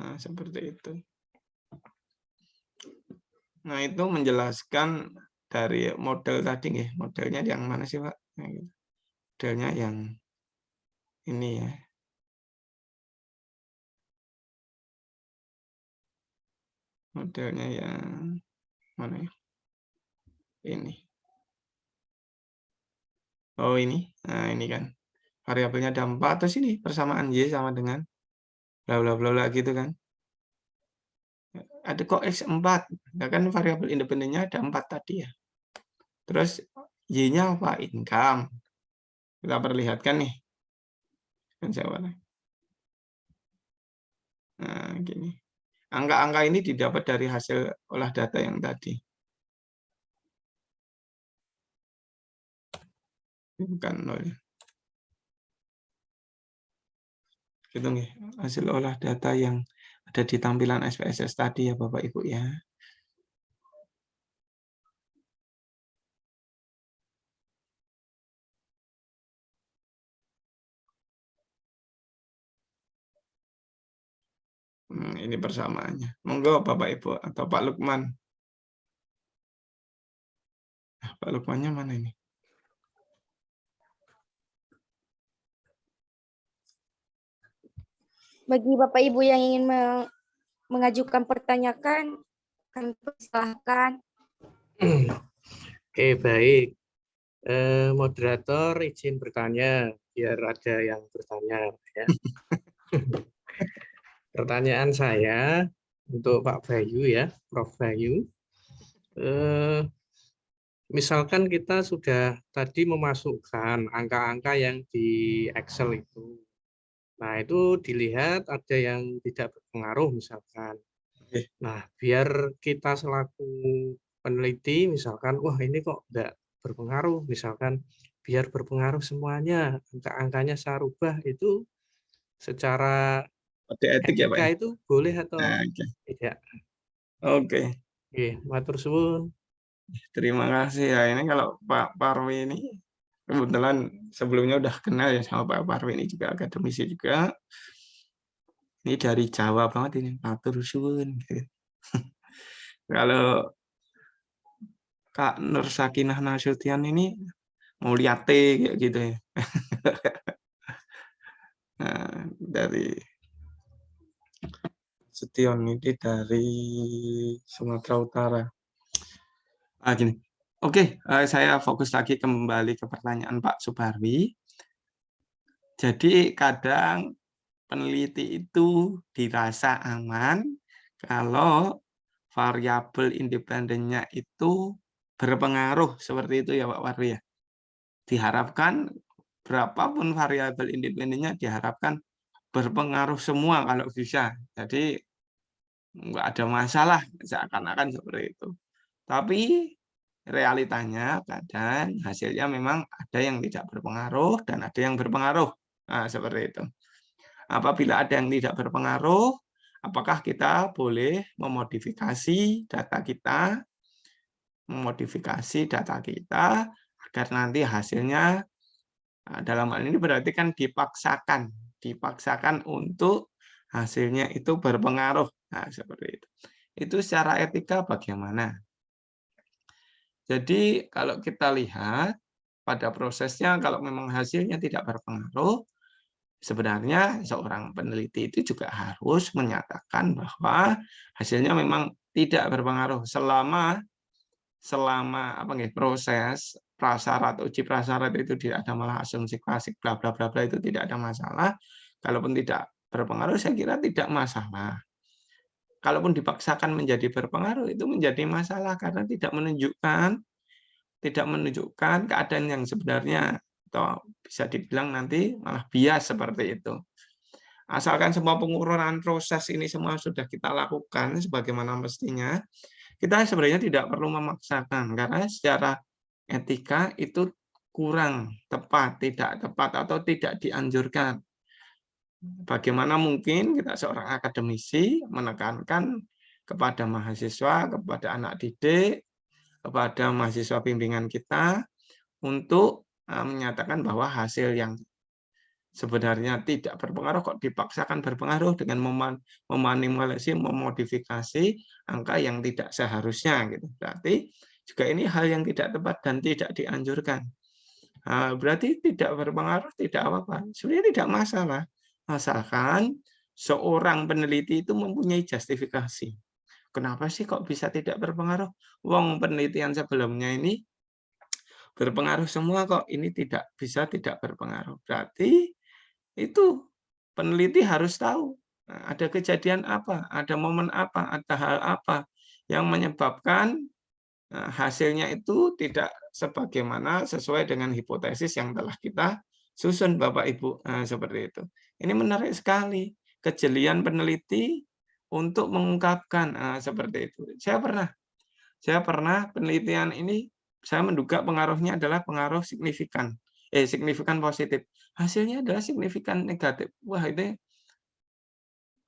Nah, seperti itu. Nah, itu menjelaskan dari model tadi nih, modelnya yang mana sih, Pak? Nah, gitu. Modelnya yang ini ya. Modelnya yang mana ya? Ini. Oh, ini. Nah, ini kan. Variabelnya ada 4 terus ini persamaan Y sama dengan bla bla bla gitu kan ada kok X4, nah kan variabel independennya ada 4 tadi ya. Terus Y-nya apa? Income. Kita perlihatkan nih. Kan Nah, gini. Angka-angka ini didapat dari hasil olah data yang tadi. Bukan nol ya. Gitu nih, hasil olah data yang ada di tampilan SPSS tadi ya Bapak Ibu ya. Hmm, ini persamaannya. Monggo Bapak Ibu atau Pak Lukman. Nah, Pak Lukmannya mana ini? Bagi Bapak Ibu yang ingin mengajukan pertanyaan, kami persilahkan. Oke, baik. Eh, moderator izin bertanya, biar ada yang bertanya. Ya. [LAUGHS] Pertanyaan saya untuk Pak Bayu ya, Prof. Bayu. Eh, misalkan kita sudah tadi memasukkan angka-angka yang di Excel itu Nah, itu dilihat ada yang tidak berpengaruh misalkan. Nah, biar kita selaku peneliti misalkan, wah ini kok tidak berpengaruh, misalkan biar berpengaruh semuanya, angka-angkanya saya rubah itu secara Kode etik ya, Pak. ya? itu boleh atau Nah, Oke. tidak? Oke. Oke, matur suwun. Terima kasih ya. Ini kalau Pak Parwi ini kebetulan sebelumnya udah kenal ya sama Pak Parwi ini juga akademisi juga. Ini dari Jawa banget ini, matur suwun gitu. [LAUGHS] Kalau Kak Nur Sakinah Nasution ini Mulyate kayak gitu ya. [LAUGHS] Nah, dari Setion ini dari Sumatera Utara. Ah, gini. Oke, eh, saya fokus lagi kembali ke pertanyaan Pak Subarwi. Jadi kadang peneliti itu dirasa aman kalau variabel independennya itu berpengaruh seperti itu ya Pak Warwi ya. Diharapkan berapapun variabel independennya diharapkan berpengaruh semua kalau bisa. Jadi nggak ada masalah seakan-akan seperti itu. Tapi realitanya kadang hasilnya memang ada yang tidak berpengaruh dan ada yang berpengaruh. Nah, seperti itu. Apabila ada yang tidak berpengaruh, apakah kita boleh memodifikasi data kita, memodifikasi data kita agar nanti hasilnya nah, dalam hal ini berarti kan dipaksakan, dipaksakan untuk hasilnya itu berpengaruh. Nah, seperti itu. Itu secara etika bagaimana? Jadi kalau kita lihat pada prosesnya kalau memang hasilnya tidak berpengaruh, sebenarnya seorang peneliti itu juga harus menyatakan bahwa hasilnya memang tidak berpengaruh selama selama apa nih proses prasyarat uji prasyarat itu tidak ada malah asumsi klasik bla bla bla bla itu tidak ada masalah. Kalaupun tidak berpengaruh saya kira tidak masalah kalaupun dipaksakan menjadi berpengaruh itu menjadi masalah karena tidak menunjukkan tidak menunjukkan keadaan yang sebenarnya atau bisa dibilang nanti malah bias seperti itu. Asalkan semua pengururan proses ini semua sudah kita lakukan sebagaimana mestinya, kita sebenarnya tidak perlu memaksakan karena secara etika itu kurang tepat, tidak tepat atau tidak dianjurkan. Bagaimana mungkin kita seorang akademisi menekankan kepada mahasiswa, kepada anak didik, kepada mahasiswa bimbingan kita untuk eh, menyatakan bahwa hasil yang sebenarnya tidak berpengaruh kok dipaksakan berpengaruh dengan memanipulasi, memodifikasi angka yang tidak seharusnya gitu. Berarti juga ini hal yang tidak tepat dan tidak dianjurkan. Nah, berarti tidak berpengaruh, tidak apa-apa. Sebenarnya tidak masalah. Asalkan seorang peneliti itu mempunyai justifikasi. Kenapa sih kok bisa tidak berpengaruh? Wong penelitian sebelumnya ini berpengaruh semua kok. Ini tidak bisa tidak berpengaruh. Berarti itu peneliti harus tahu nah, ada kejadian apa, ada momen apa, ada hal apa yang menyebabkan nah, hasilnya itu tidak sebagaimana sesuai dengan hipotesis yang telah kita susun Bapak Ibu nah, seperti itu. Ini menarik sekali kejelian peneliti untuk mengungkapkan nah, seperti itu. Saya pernah, saya pernah penelitian ini saya menduga pengaruhnya adalah pengaruh signifikan eh signifikan positif. Hasilnya adalah signifikan negatif. Wah, itu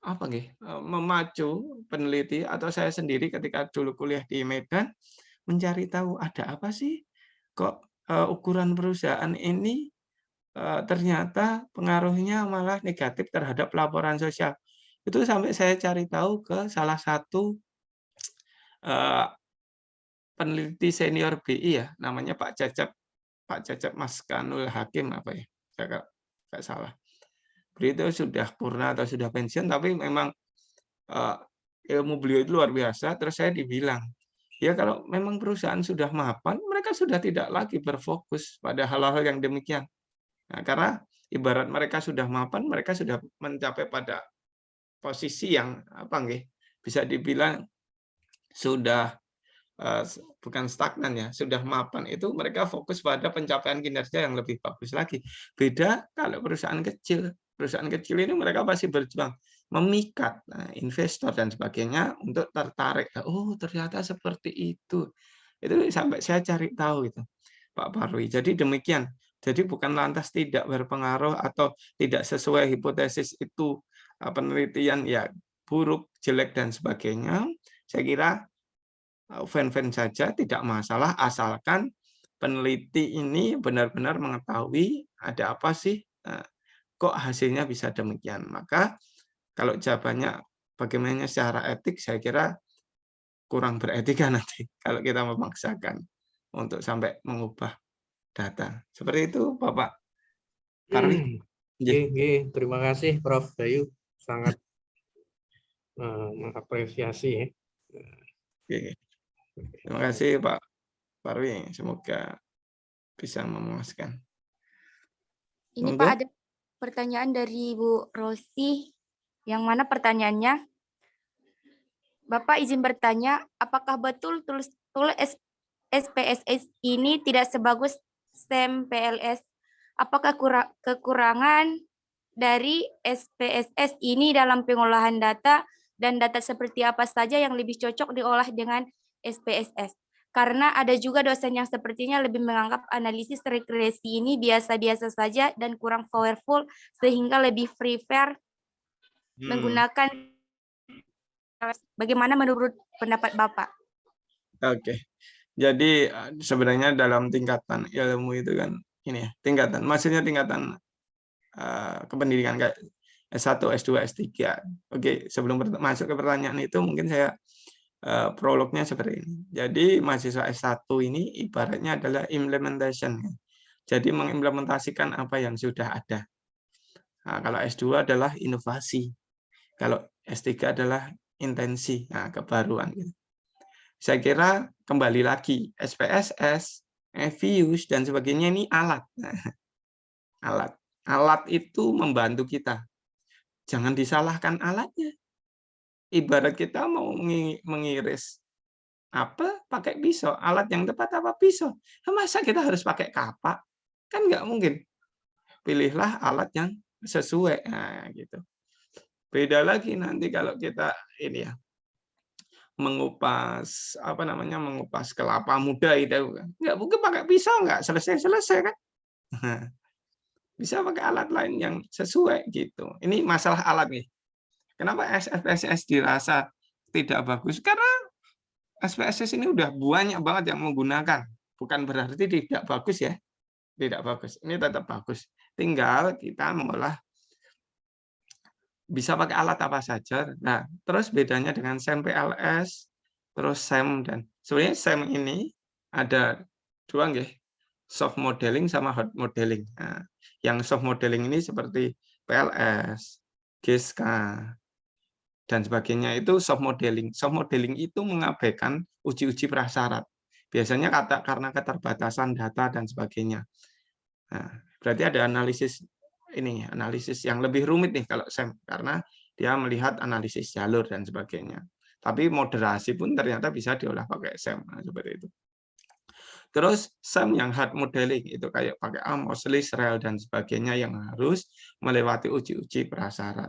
apa nih? Eh, memacu peneliti atau saya sendiri ketika dulu kuliah di Medan mencari tahu ada apa sih kok uh, ukuran perusahaan ini ternyata pengaruhnya malah negatif terhadap laporan sosial. Itu sampai saya cari tahu ke salah satu uh, peneliti senior BI ya, namanya Pak Cacap Pak Cecep Mas Kanul Hakim apa ya? Saya nggak salah. Beliau sudah purna atau sudah pensiun tapi memang uh, ilmu beliau itu luar biasa. Terus saya dibilang ya kalau memang perusahaan sudah mapan mereka sudah tidak lagi berfokus pada hal-hal yang demikian nah, karena ibarat mereka sudah mapan mereka sudah mencapai pada posisi yang apa nggih bisa dibilang sudah Eh, bukan stagnan ya, sudah mapan itu mereka fokus pada pencapaian kinerja yang lebih bagus lagi. Beda kalau perusahaan kecil. Perusahaan kecil ini mereka pasti berjuang memikat nah, investor dan sebagainya untuk tertarik. Oh, ternyata seperti itu. Itu sampai saya cari tahu itu, Pak Parwi. Jadi demikian, Jadi bukan lantas tidak berpengaruh atau tidak sesuai hipotesis itu eh, penelitian ya buruk, jelek dan sebagainya. Saya kira eh, fan-fan saja tidak masalah asalkan peneliti ini benar-benar mengetahui ada apa sih eh, kok hasilnya bisa demikian. Maka kalau jawabannya bagaimana secara etik saya kira kurang beretika [LAUGHS] nanti kalau kita memaksakan untuk sampai mengubah data. Seperti itu, Bapak Karwi. Hmm. Terima kasih, Prof. Bayu. Sangat uh, mengapresiasi. Ya. Oke. Terima kasih, Pak Parwi. Semoga bisa memuaskan. Ini Pak ada pertanyaan dari Bu Rosi, yang mana pertanyaannya, Bapak izin bertanya, apakah betul tulis, tulis SPSS ini tidak sebagus STEM PLS. Apakah kekurangan dari SPSS ini dalam pengolahan data dan data seperti apa saja yang lebih cocok diolah dengan SPSS? Karena ada juga dosen yang sepertinya lebih menganggap analisis regresi ini biasa-biasa saja dan kurang powerful sehingga lebih prefer hmm. menggunakan bagaimana menurut pendapat Bapak? Oke. Okay. Jadi eh, sebenarnya dalam tingkatan ilmu itu kan ini ya, tingkatan, maksudnya tingkatan uh, kependidikan kayak S1, S2, S3. Oke, sebelum masuk ke pertanyaan itu mungkin saya uh, prolognya seperti ini. Jadi mahasiswa S1 ini ibaratnya adalah implementation. Jadi mengimplementasikan apa yang sudah ada. Nah, kalau S2 adalah inovasi. Kalau S3 adalah intensi, nah, kebaruan. Gitu saya kira kembali lagi SPSS, EVIUS dan sebagainya ini alat. [LAUGHS] alat. Alat itu membantu kita. Jangan disalahkan alatnya. Ibarat kita mau mengiris apa pakai pisau, alat yang tepat apa pisau. Masa kita harus pakai kapak? Kan nggak mungkin. Pilihlah alat yang sesuai. Nah, gitu. Beda lagi nanti kalau kita ini ya mengupas apa namanya mengupas kelapa muda itu. Kan nggak mungkin pakai pisau nggak? Selesai selesai kan? [LAUGHS] Bisa pakai alat lain yang sesuai gitu. Ini masalah alat nih. Kenapa SPSS dirasa tidak bagus? Karena SPSS ini udah banyak banget yang menggunakan. Bukan berarti tidak bagus ya. Tidak bagus. Ini tetap bagus. Tinggal kita mengolah bisa pakai alat apa saja. Nah, terus bedanya dengan SEM PLS, terus SEM dan sebenarnya SEM ini ada dua nggih, soft modeling sama hard modeling. Nah, yang soft modeling ini seperti PLS, GSK, dan sebagainya itu soft modeling. Soft modeling itu mengabaikan uji-uji prasyarat. Biasanya kata karena keterbatasan data dan sebagainya. Nah, berarti ada analisis ini analisis yang lebih rumit nih kalau SEM karena dia melihat analisis jalur dan sebagainya. Tapi moderasi pun ternyata bisa diolah pakai SEM nah, seperti itu. Terus SEM yang hard modeling itu kayak pakai Amos, List, Rel dan sebagainya yang harus melewati uji-uji prasyarat.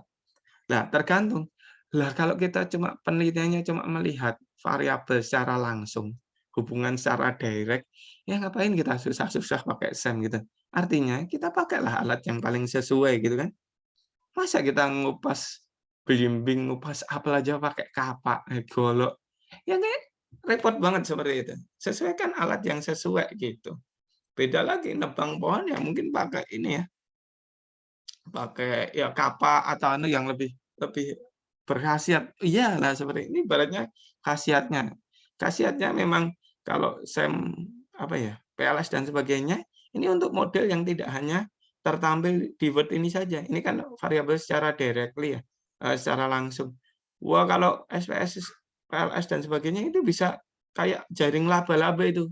Nah, tergantung. Lah kalau kita cuma penelitiannya cuma melihat variabel secara langsung, hubungan secara direct, ya ngapain kita susah-susah pakai SEM gitu. Artinya kita pakailah alat yang paling sesuai gitu kan. Masa kita ngupas belimbing, ngupas apel aja pakai kapak, eh, golok. Ya kan repot banget seperti itu. Sesuaikan alat yang sesuai gitu. Beda lagi nebang pohon ya mungkin pakai ini ya. Pakai ya kapak atau anu yang lebih lebih berkhasiat. Iyalah seperti ini ibaratnya khasiatnya. Khasiatnya memang kalau SEM apa ya, PLS dan sebagainya ini untuk model yang tidak hanya tertampil di Word ini saja. Ini kan variabel secara directly ya, eh, secara langsung. Wah, kalau SPSS, PLS dan sebagainya itu bisa kayak jaring laba-laba itu.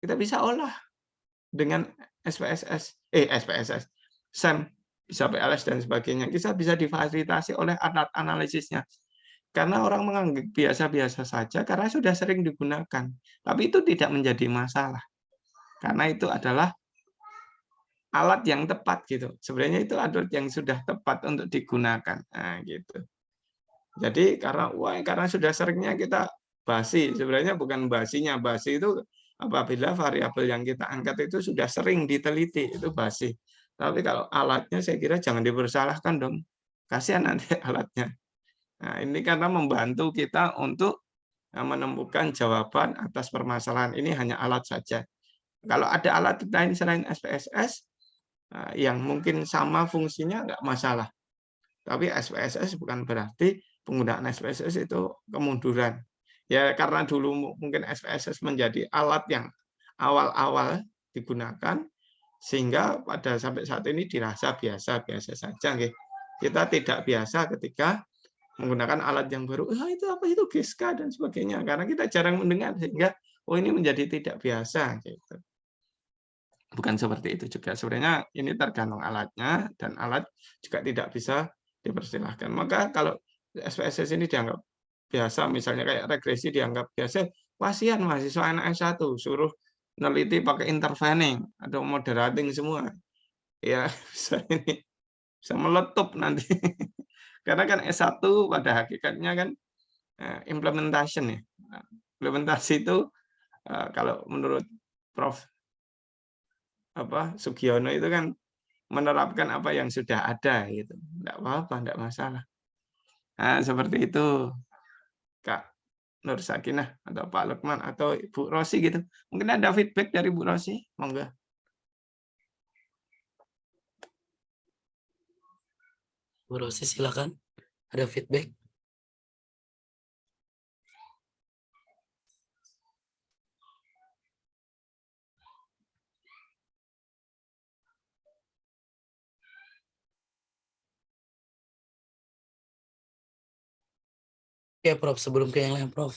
Kita bisa olah dengan SPSS, eh SPSS, SEM, bisa PLS dan sebagainya. Kita bisa difasilitasi oleh alat analisisnya. Karena orang menganggap biasa-biasa saja karena sudah sering digunakan. Tapi itu tidak menjadi masalah karena itu adalah alat yang tepat gitu. Sebenarnya itu alat yang sudah tepat untuk digunakan. Nah, gitu. Jadi karena wah karena sudah seringnya kita basi, sebenarnya bukan basinya, basi itu apabila variabel yang kita angkat itu sudah sering diteliti itu basi. Tapi kalau alatnya saya kira jangan dipersalahkan dong. Kasihan nanti [LAUGHS] alatnya. Nah, ini karena membantu kita untuk eh, menemukan jawaban atas permasalahan. Ini hanya alat saja. Kalau ada alat lain selain SPSS eh, yang mungkin sama fungsinya nggak masalah. Tapi SPSS bukan berarti penggunaan SPSS itu kemunduran. Ya karena dulu mungkin SPSS menjadi alat yang awal-awal digunakan sehingga pada sampai saat ini dirasa biasa-biasa saja. Kita tidak biasa ketika menggunakan alat yang baru, ah, itu apa itu GESKA dan sebagainya. Karena kita jarang mendengar sehingga oh ini menjadi tidak biasa gitu. Bukan seperti itu juga. Sebenarnya ini tergantung alatnya dan alat juga tidak bisa dipersilahkan. Maka kalau SPSS ini dianggap biasa, misalnya kayak regresi dianggap biasa, kasihan mahasiswa anak S1 suruh neliti pakai intervening atau moderating semua. Ya, [LAUGHS] bisa ini bisa meletup nanti. [LAUGHS] Karena kan S1 pada hakikatnya kan eh, implementation ya. Implementasi itu eh, kalau menurut Prof apa Sugiono itu kan menerapkan apa yang sudah ada gitu. Enggak apa-apa, enggak masalah. Nah, seperti itu. Kak Nur Sakinah atau Pak Lukman atau Ibu Rosi gitu. Mungkin ada feedback dari Bu Rosi, monggo. Bu Rosi silakan. Ada feedback? Oke, Prof. Sebelum ke yang lain, Prof.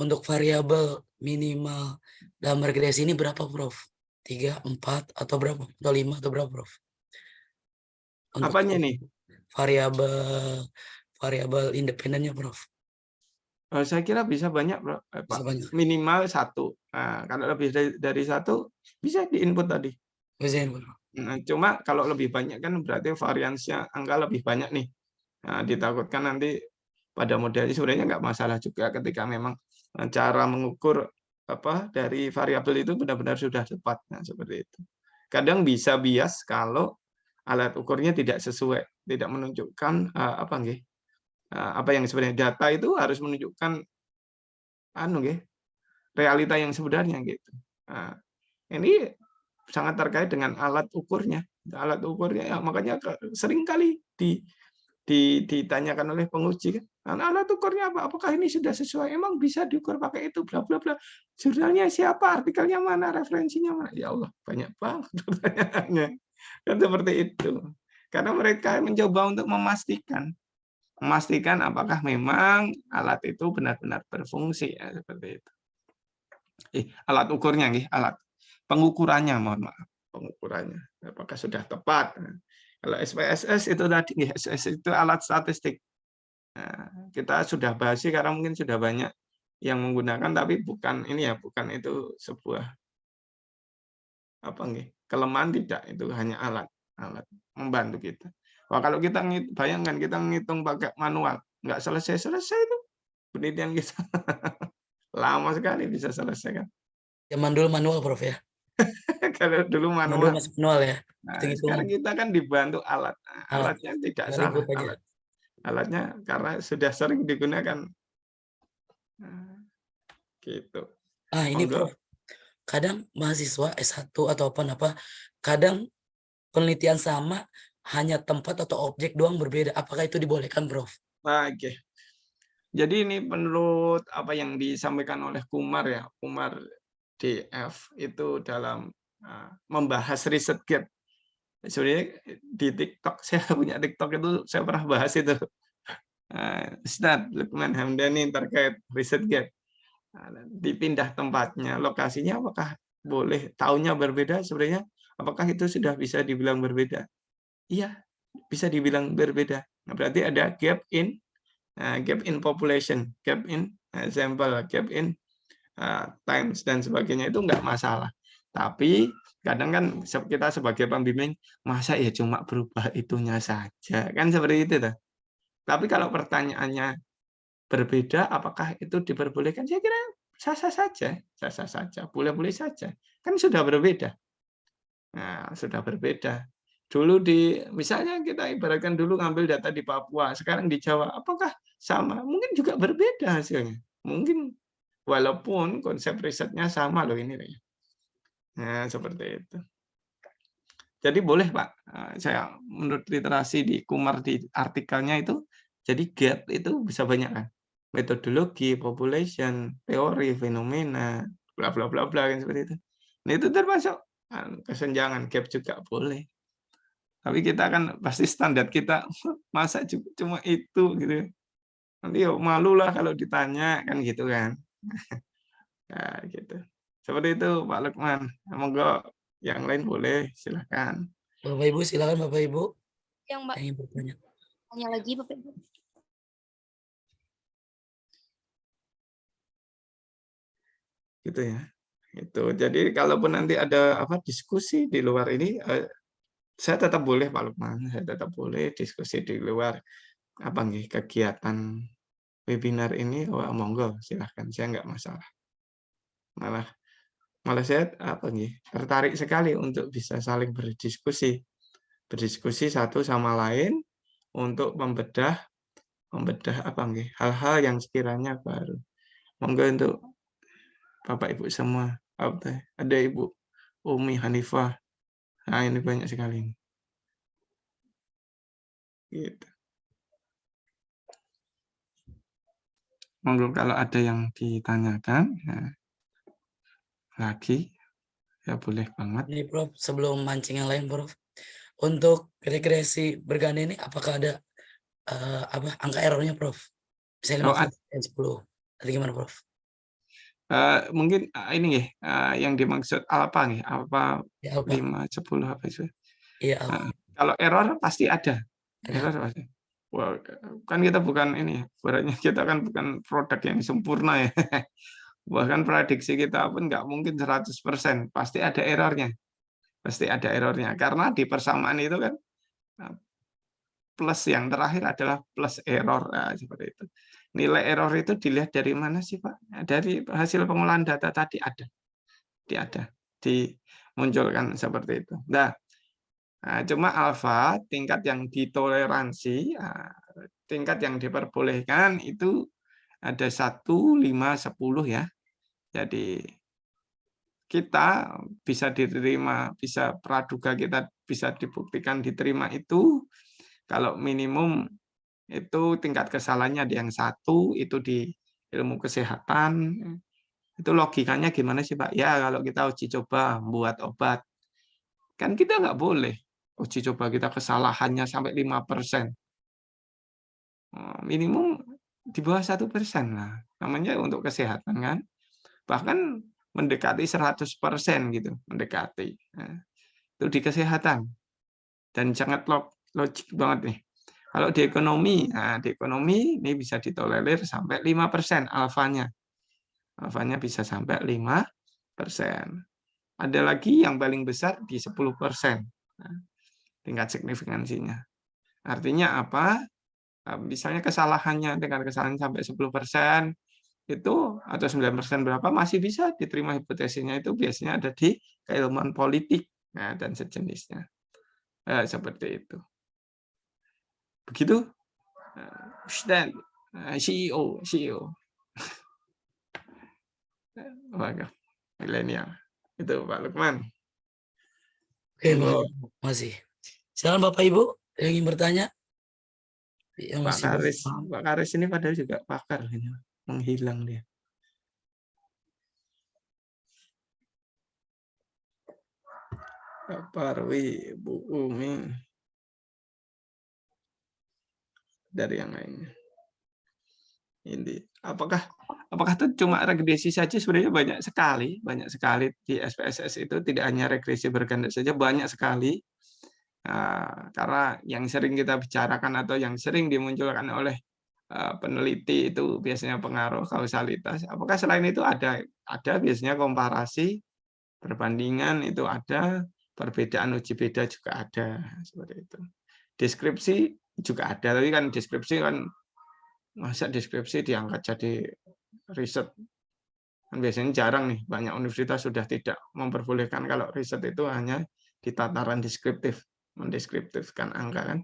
Untuk variabel minimal dalam regresi ini berapa, Prof? Tiga, empat, atau berapa? Atau lima, atau berapa, Prof? Untuk Apanya nih? Variabel variabel independennya, Prof. Oh, saya kira bisa banyak, Bro. Eh, Pak. Banyak. Minimal satu. Nah, kalau lebih dari, dari satu, bisa di input tadi. Bisa input. Nah, cuma kalau lebih banyak kan berarti variansinya angka lebih banyak nih. Nah, ditakutkan nanti pada model ini sebenarnya nggak masalah juga ketika memang eh, cara mengukur apa dari variabel itu benar-benar sudah tepat. Nah seperti itu. Kadang bisa bias kalau alat ukurnya tidak sesuai tidak menunjukkan uh, apa nggih uh, apa yang sebenarnya data itu harus menunjukkan anu nggih realita yang sebenarnya gitu. Nah, ini sangat terkait dengan alat ukurnya. Alat ukurnya ya, makanya sering kali di ditanyakan oleh penguji kan alat ukurnya apa? Apakah ini sudah sesuai? Emang bisa diukur pakai itu? Bla bla bla. Jurnalnya siapa? Artikelnya mana? Referensinya mana? Ya Allah, banyak banget pertanyaannya. Kan seperti itu. Karena mereka mencoba untuk memastikan memastikan apakah memang alat itu benar-benar berfungsi ya seperti itu. Eh, alat ukurnya nih, alat pengukurannya mohon maaf, pengukurannya apakah sudah tepat. Kalau SPSS itu tadi, SPSS itu alat statistik Nah, kita sudah bahas sih karena mungkin sudah banyak yang menggunakan tapi bukan ini ya bukan itu sebuah apa nih kelemahan tidak itu hanya alat alat membantu kita. Wah kalau kita bayangkan kita ngitung pakai manual nggak selesai selesai itu penelitian kita [LAUGHS] lama sekali bisa selesai kan. Zaman dulu manual prof ya. [LAUGHS] kalau dulu manual. Dulu manual ya. Nah, sekarang kita kan dibantu alat. Nah, alatnya tidak salah. Alat alatnya karena sudah sering digunakan. Nah, gitu. Ah ini Prof. Kadang mahasiswa S1 atau apa apa kadang penelitian sama hanya tempat atau objek doang berbeda. Apakah itu dibolehkan, Prof? Nah, Oke. Okay. Jadi ini menurut apa yang disampaikan oleh Kumar ya, Kumar DF itu dalam uh, membahas riset gap sebenarnya di TikTok [LAUGHS] saya punya TikTok itu saya pernah bahas itu. Uh, Ustadz Lukman Hamdani terkait riset gap nah, dipindah tempatnya. Lokasinya apakah boleh tahunnya berbeda sebenarnya? Apakah itu sudah bisa dibilang berbeda? Iya bisa dibilang berbeda. Nah, berarti ada gap in uh, gap in population gap in uh, sampel gap in uh, times dan sebagainya itu enggak masalah tapi kadang kan kita sebagai pembimbing masa ya cuma berubah itunya saja kan seperti itu tuh. Tapi kalau pertanyaannya berbeda apakah itu diperbolehkan? Saya kira sah-sah saja, sah-sah saja, boleh-boleh saja. Kan sudah berbeda. Nah, sudah berbeda. Dulu di misalnya kita ibaratkan dulu ngambil data di Papua, sekarang di Jawa, apakah sama? Mungkin juga berbeda hasilnya. Mungkin walaupun konsep risetnya sama loh ini. Nah, seperti itu. Jadi boleh Pak, eh, saya menurut literasi di Kumar di artikelnya itu, jadi gap itu bisa banyak kan. Metodologi, population, teori, fenomena, bla bla bla bla kan seperti itu. Nah itu termasuk anu, kesenjangan gap juga boleh. Tapi kita kan pasti standar kita [LAUGHS] masa cuma itu gitu. Nanti yuk malu lah kalau ditanya kan gitu kan. [LAUGHS] Nah, gitu. Seperti itu Pak Lukman. Semoga yang lain boleh, silakan. Bapak Ibu, silakan Bapak Ibu. Yang Mbak Yang bertanya. tanya lagi Bapak Ibu. Gitu ya. Itu. Jadi kalaupun nanti ada apa diskusi di luar ini, eh, saya tetap boleh Pak Lukman, saya tetap boleh diskusi di luar apa nih kegiatan webinar ini, wah monggo silahkan, saya nggak masalah. Malah malah saya apa nih tertarik sekali untuk bisa saling berdiskusi, berdiskusi satu sama lain untuk membedah membedah apa nih hal-hal yang sekiranya baru. Monggo untuk Bapak Ibu semua, apa ada Ibu Umi Hanifah. Nah, ini banyak sekali. Gitu. Monggo kalau ada yang ditanyakan, ya, lagi, ya boleh banget. Ini Prof, sebelum mancing yang lain Prof. Untuk rekreasi berganda ini apakah ada eh, apa angka errornya Prof? Misalnya Oh, 5 dan 10. Atau gimana Prof? Eh, mungkin eh, ini ya, eh, yang dimaksud apa nih? Apa Ya, apa? 5, 10 apa itu? Iya, apa? Nah, kalau error pasti ada. Ada. Error pasti. Wah, kan kita bukan ini, ya, ibaratnya [LAUGHS] kita kan bukan produk yang sempurna ya. [LAUGHS] Bahkan prediksi kita pun nggak mungkin 100%, pasti ada errornya. Pasti ada errornya. Karena di persamaan itu kan nah, plus yang terakhir adalah plus error nah, seperti itu. Nilai error itu dilihat dari mana sih Pak? Dari hasil pengolahan data tadi ada. Di ada. Dimunculkan seperti itu. Nah, Nah, cuma alfa tingkat yang ditoleransi, ah, tingkat yang diperbolehkan itu ada 1, 5, 10 ya. Jadi kita bisa diterima, bisa praduga kita bisa dibuktikan diterima itu kalau minimum itu tingkat kesalahannya ada yang satu itu di ilmu kesehatan itu logikanya gimana sih Pak? Ya kalau kita uji coba buat obat kan kita nggak boleh uji coba kita kesalahannya sampai 5%. Eh, Minimum di bawah satu persen lah. Namanya untuk kesehatan kan. Bahkan mendekati 100% gitu, mendekati. Nah, itu di kesehatan. Dan sangat log- logik banget nih. Kalau di ekonomi, nah di ekonomi ini bisa ditolerir sampai 5% alfanya. Alfanya bisa sampai 5%. Ada lagi yang paling besar di 10%. Nah, tingkat signifikansinya. Artinya apa? Eh, Misalnya kesalahannya dengan kesalahan sampai 10% itu atau 9% berapa masih bisa diterima hipotesisnya itu biasanya ada di keilmuan politik nah, dan sejenisnya. Eh, seperti itu. Begitu? Eh, Ustaz, eh, CEO, CEO. [LAUGHS] Waduh, milenial. Itu Pak Lukman. Oke, Monggo. masih. Silakan Bapak Ibu yang ingin bertanya. Yang Pak Karis, paham. Pak Karis ini padahal juga pakar ini. Menghilang dia. Pak Parwi, Bu Umi. Dari yang lainnya. Ini apakah apakah itu cuma regresi saja sebenarnya banyak sekali, banyak sekali di SPSS itu tidak hanya regresi berganda saja banyak sekali. Nah, karena yang sering kita bicarakan atau yang sering dimunculkan oleh eh, peneliti itu biasanya pengaruh kausalitas. Apakah selain itu ada ada biasanya komparasi perbandingan itu ada, perbedaan uji beda juga ada seperti itu. Deskripsi juga ada, tapi kan deskripsi kan masa deskripsi diangkat jadi riset Kan biasanya jarang nih, banyak universitas sudah tidak memperbolehkan kalau riset itu hanya di tataran deskriptif, mendeskriptifkan angka kan.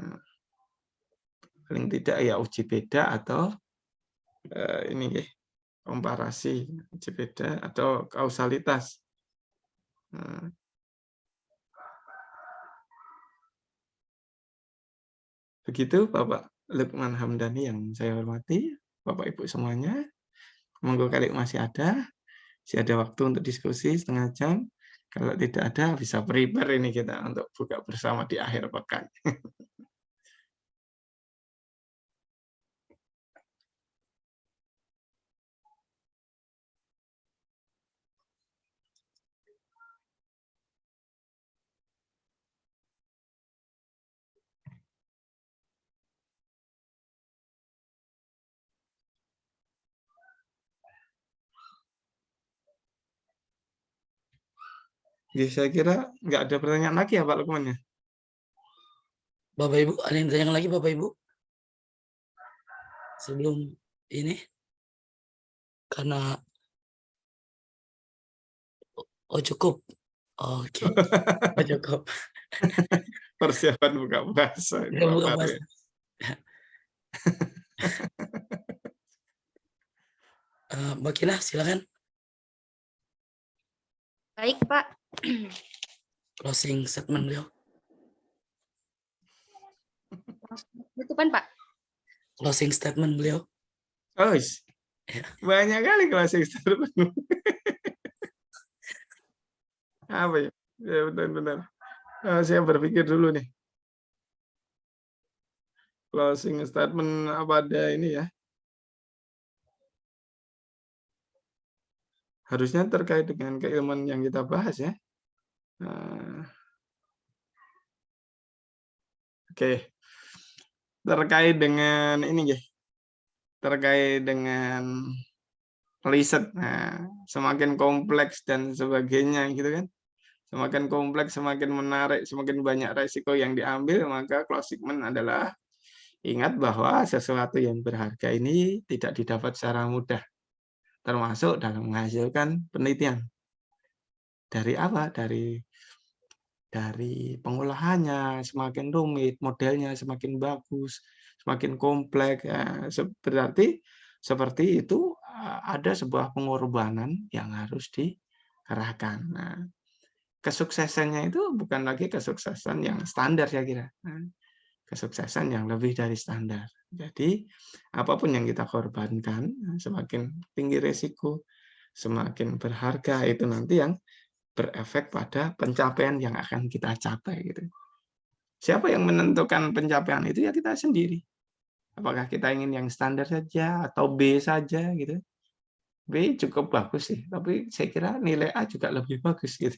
Nah, paling tidak ya uji beda atau eh, ini ya, komparasi uji beda atau kausalitas. Nah, Begitu Bapak Lukman Hamdani yang saya hormati, Bapak Ibu semuanya. Monggo kali masih ada, masih ada waktu untuk diskusi setengah jam. Kalau tidak ada, bisa prepare ini kita untuk buka bersama di akhir pekan. [LAUGHS] Ya, saya kira nggak ada pertanyaan lagi ya Pak Lukman ya. Bapak Ibu, ada yang tanya lagi Bapak Ibu? Sebelum ini? Karena Oh cukup. Oke. [LAUGHS] Oh, cukup. [LAUGHS] Persiapan buka puasa. Ya, buka Fahri. puasa. [LAUGHS] Eh, Mbak Kila, silakan Baik, Pak. [CLEARS THROAT] closing statement beliau. Tutupan, Pak. Closing statement beliau. Oh, is. Ya. banyak kali kelas eksternal. Apa ya? Ya benar-benar. Eh, saya berpikir dulu nih. Closing statement apa ada ini ya? Harusnya terkait dengan keilmuan yang kita bahas ya. Eh, Oke. Terkait dengan ini ya. Terkait dengan riset. Nah, semakin kompleks dan sebagainya gitu kan. Semakin kompleks, semakin menarik, semakin banyak resiko yang diambil, maka statement adalah ingat bahwa sesuatu yang berharga ini tidak didapat secara mudah. Termasuk dalam menghasilkan penelitian. Dari apa? Dari dari pengolahannya semakin rumit, modelnya semakin bagus, semakin kompleks. Se- berarti seperti itu eh, ada sebuah pengorbanan yang harus dikerahkan. Nah, kesuksesannya itu bukan lagi kesuksesan yang standar saya kira. Nah, kesuksesan yang lebih dari standar. Jadi apa pun yang kita korbankan, semakin tinggi resiko, semakin berharga itu nanti yang berefek pada pencapaian yang akan kita capai gitu. Siapa yang menentukan pencapaian itu ya kita sendiri. Apakah kita ingin yang standar saja atau B saja gitu. B cukup bagus sih, tapi saya kira nilai A juga lebih bagus gitu.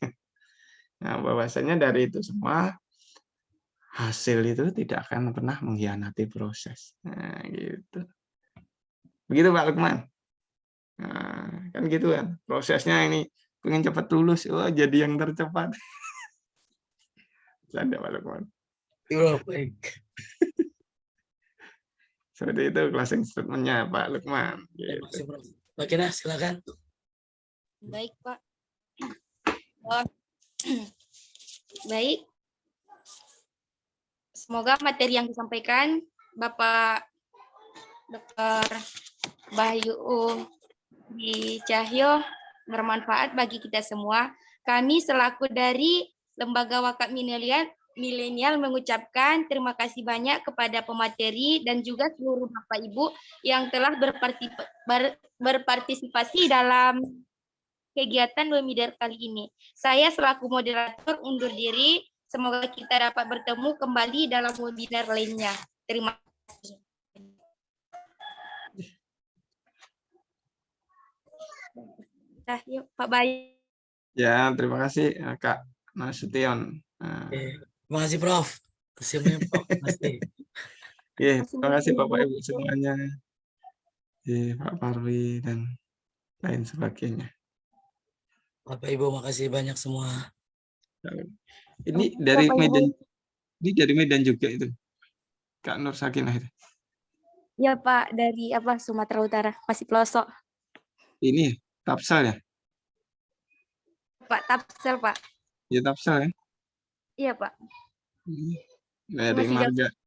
Nah, bahwasanya dari itu semua hasil itu tidak akan pernah mengkhianati proses. Nah, gitu. Begitu Pak Lukman. Nah, kan gitu kan. Prosesnya ini pengen cepat lulus, wah jadi yang tercepat. [LAUGHS] Canda Pak Lukman. Iya, baik. [LAUGHS] Seperti itu closing statement-nya Pak Lukman. Terima Gitu. Kila, silakan. Baik, Pak. [CLEARS THROAT] Oh. [CLEARS THROAT] Baik. Semoga materi yang disampaikan Bapak Dr. Bayu di Cahyo bermanfaat bagi kita semua. Kami selaku dari Lembaga Wakaf Milenial Milenial mengucapkan terima kasih banyak kepada pemateri dan juga seluruh Bapak Ibu yang telah berparti- ber- berpartisipasi dalam kegiatan webinar kali ini. Saya selaku moderator undur diri. Semoga kita dapat bertemu kembali dalam webinar lainnya. Terima kasih. Nah, yuk Pak Bayu. Ya, terima kasih eh, Kak Nasution. Nah, Oke. Terima kasih, Prof. Terima kasih, Prof. Terima kasih. Iya, Terima terima kasih Bapak Ibu. Semuanya. Iya, Pak Parwi dan lain sebagainya. Bapak Ibu, makasih banyak semua. Ini dari Ibu. Medan, ini dari Medan juga itu. Kak Nur Sakinah itu. Ya Pak, dari apa Sumatera Utara, masih pelosok. ini ya, Tapsal ya? Pak Tapsel, Pak. Ya Tapsal ya? Iya, Pak. Hmm. Dari marga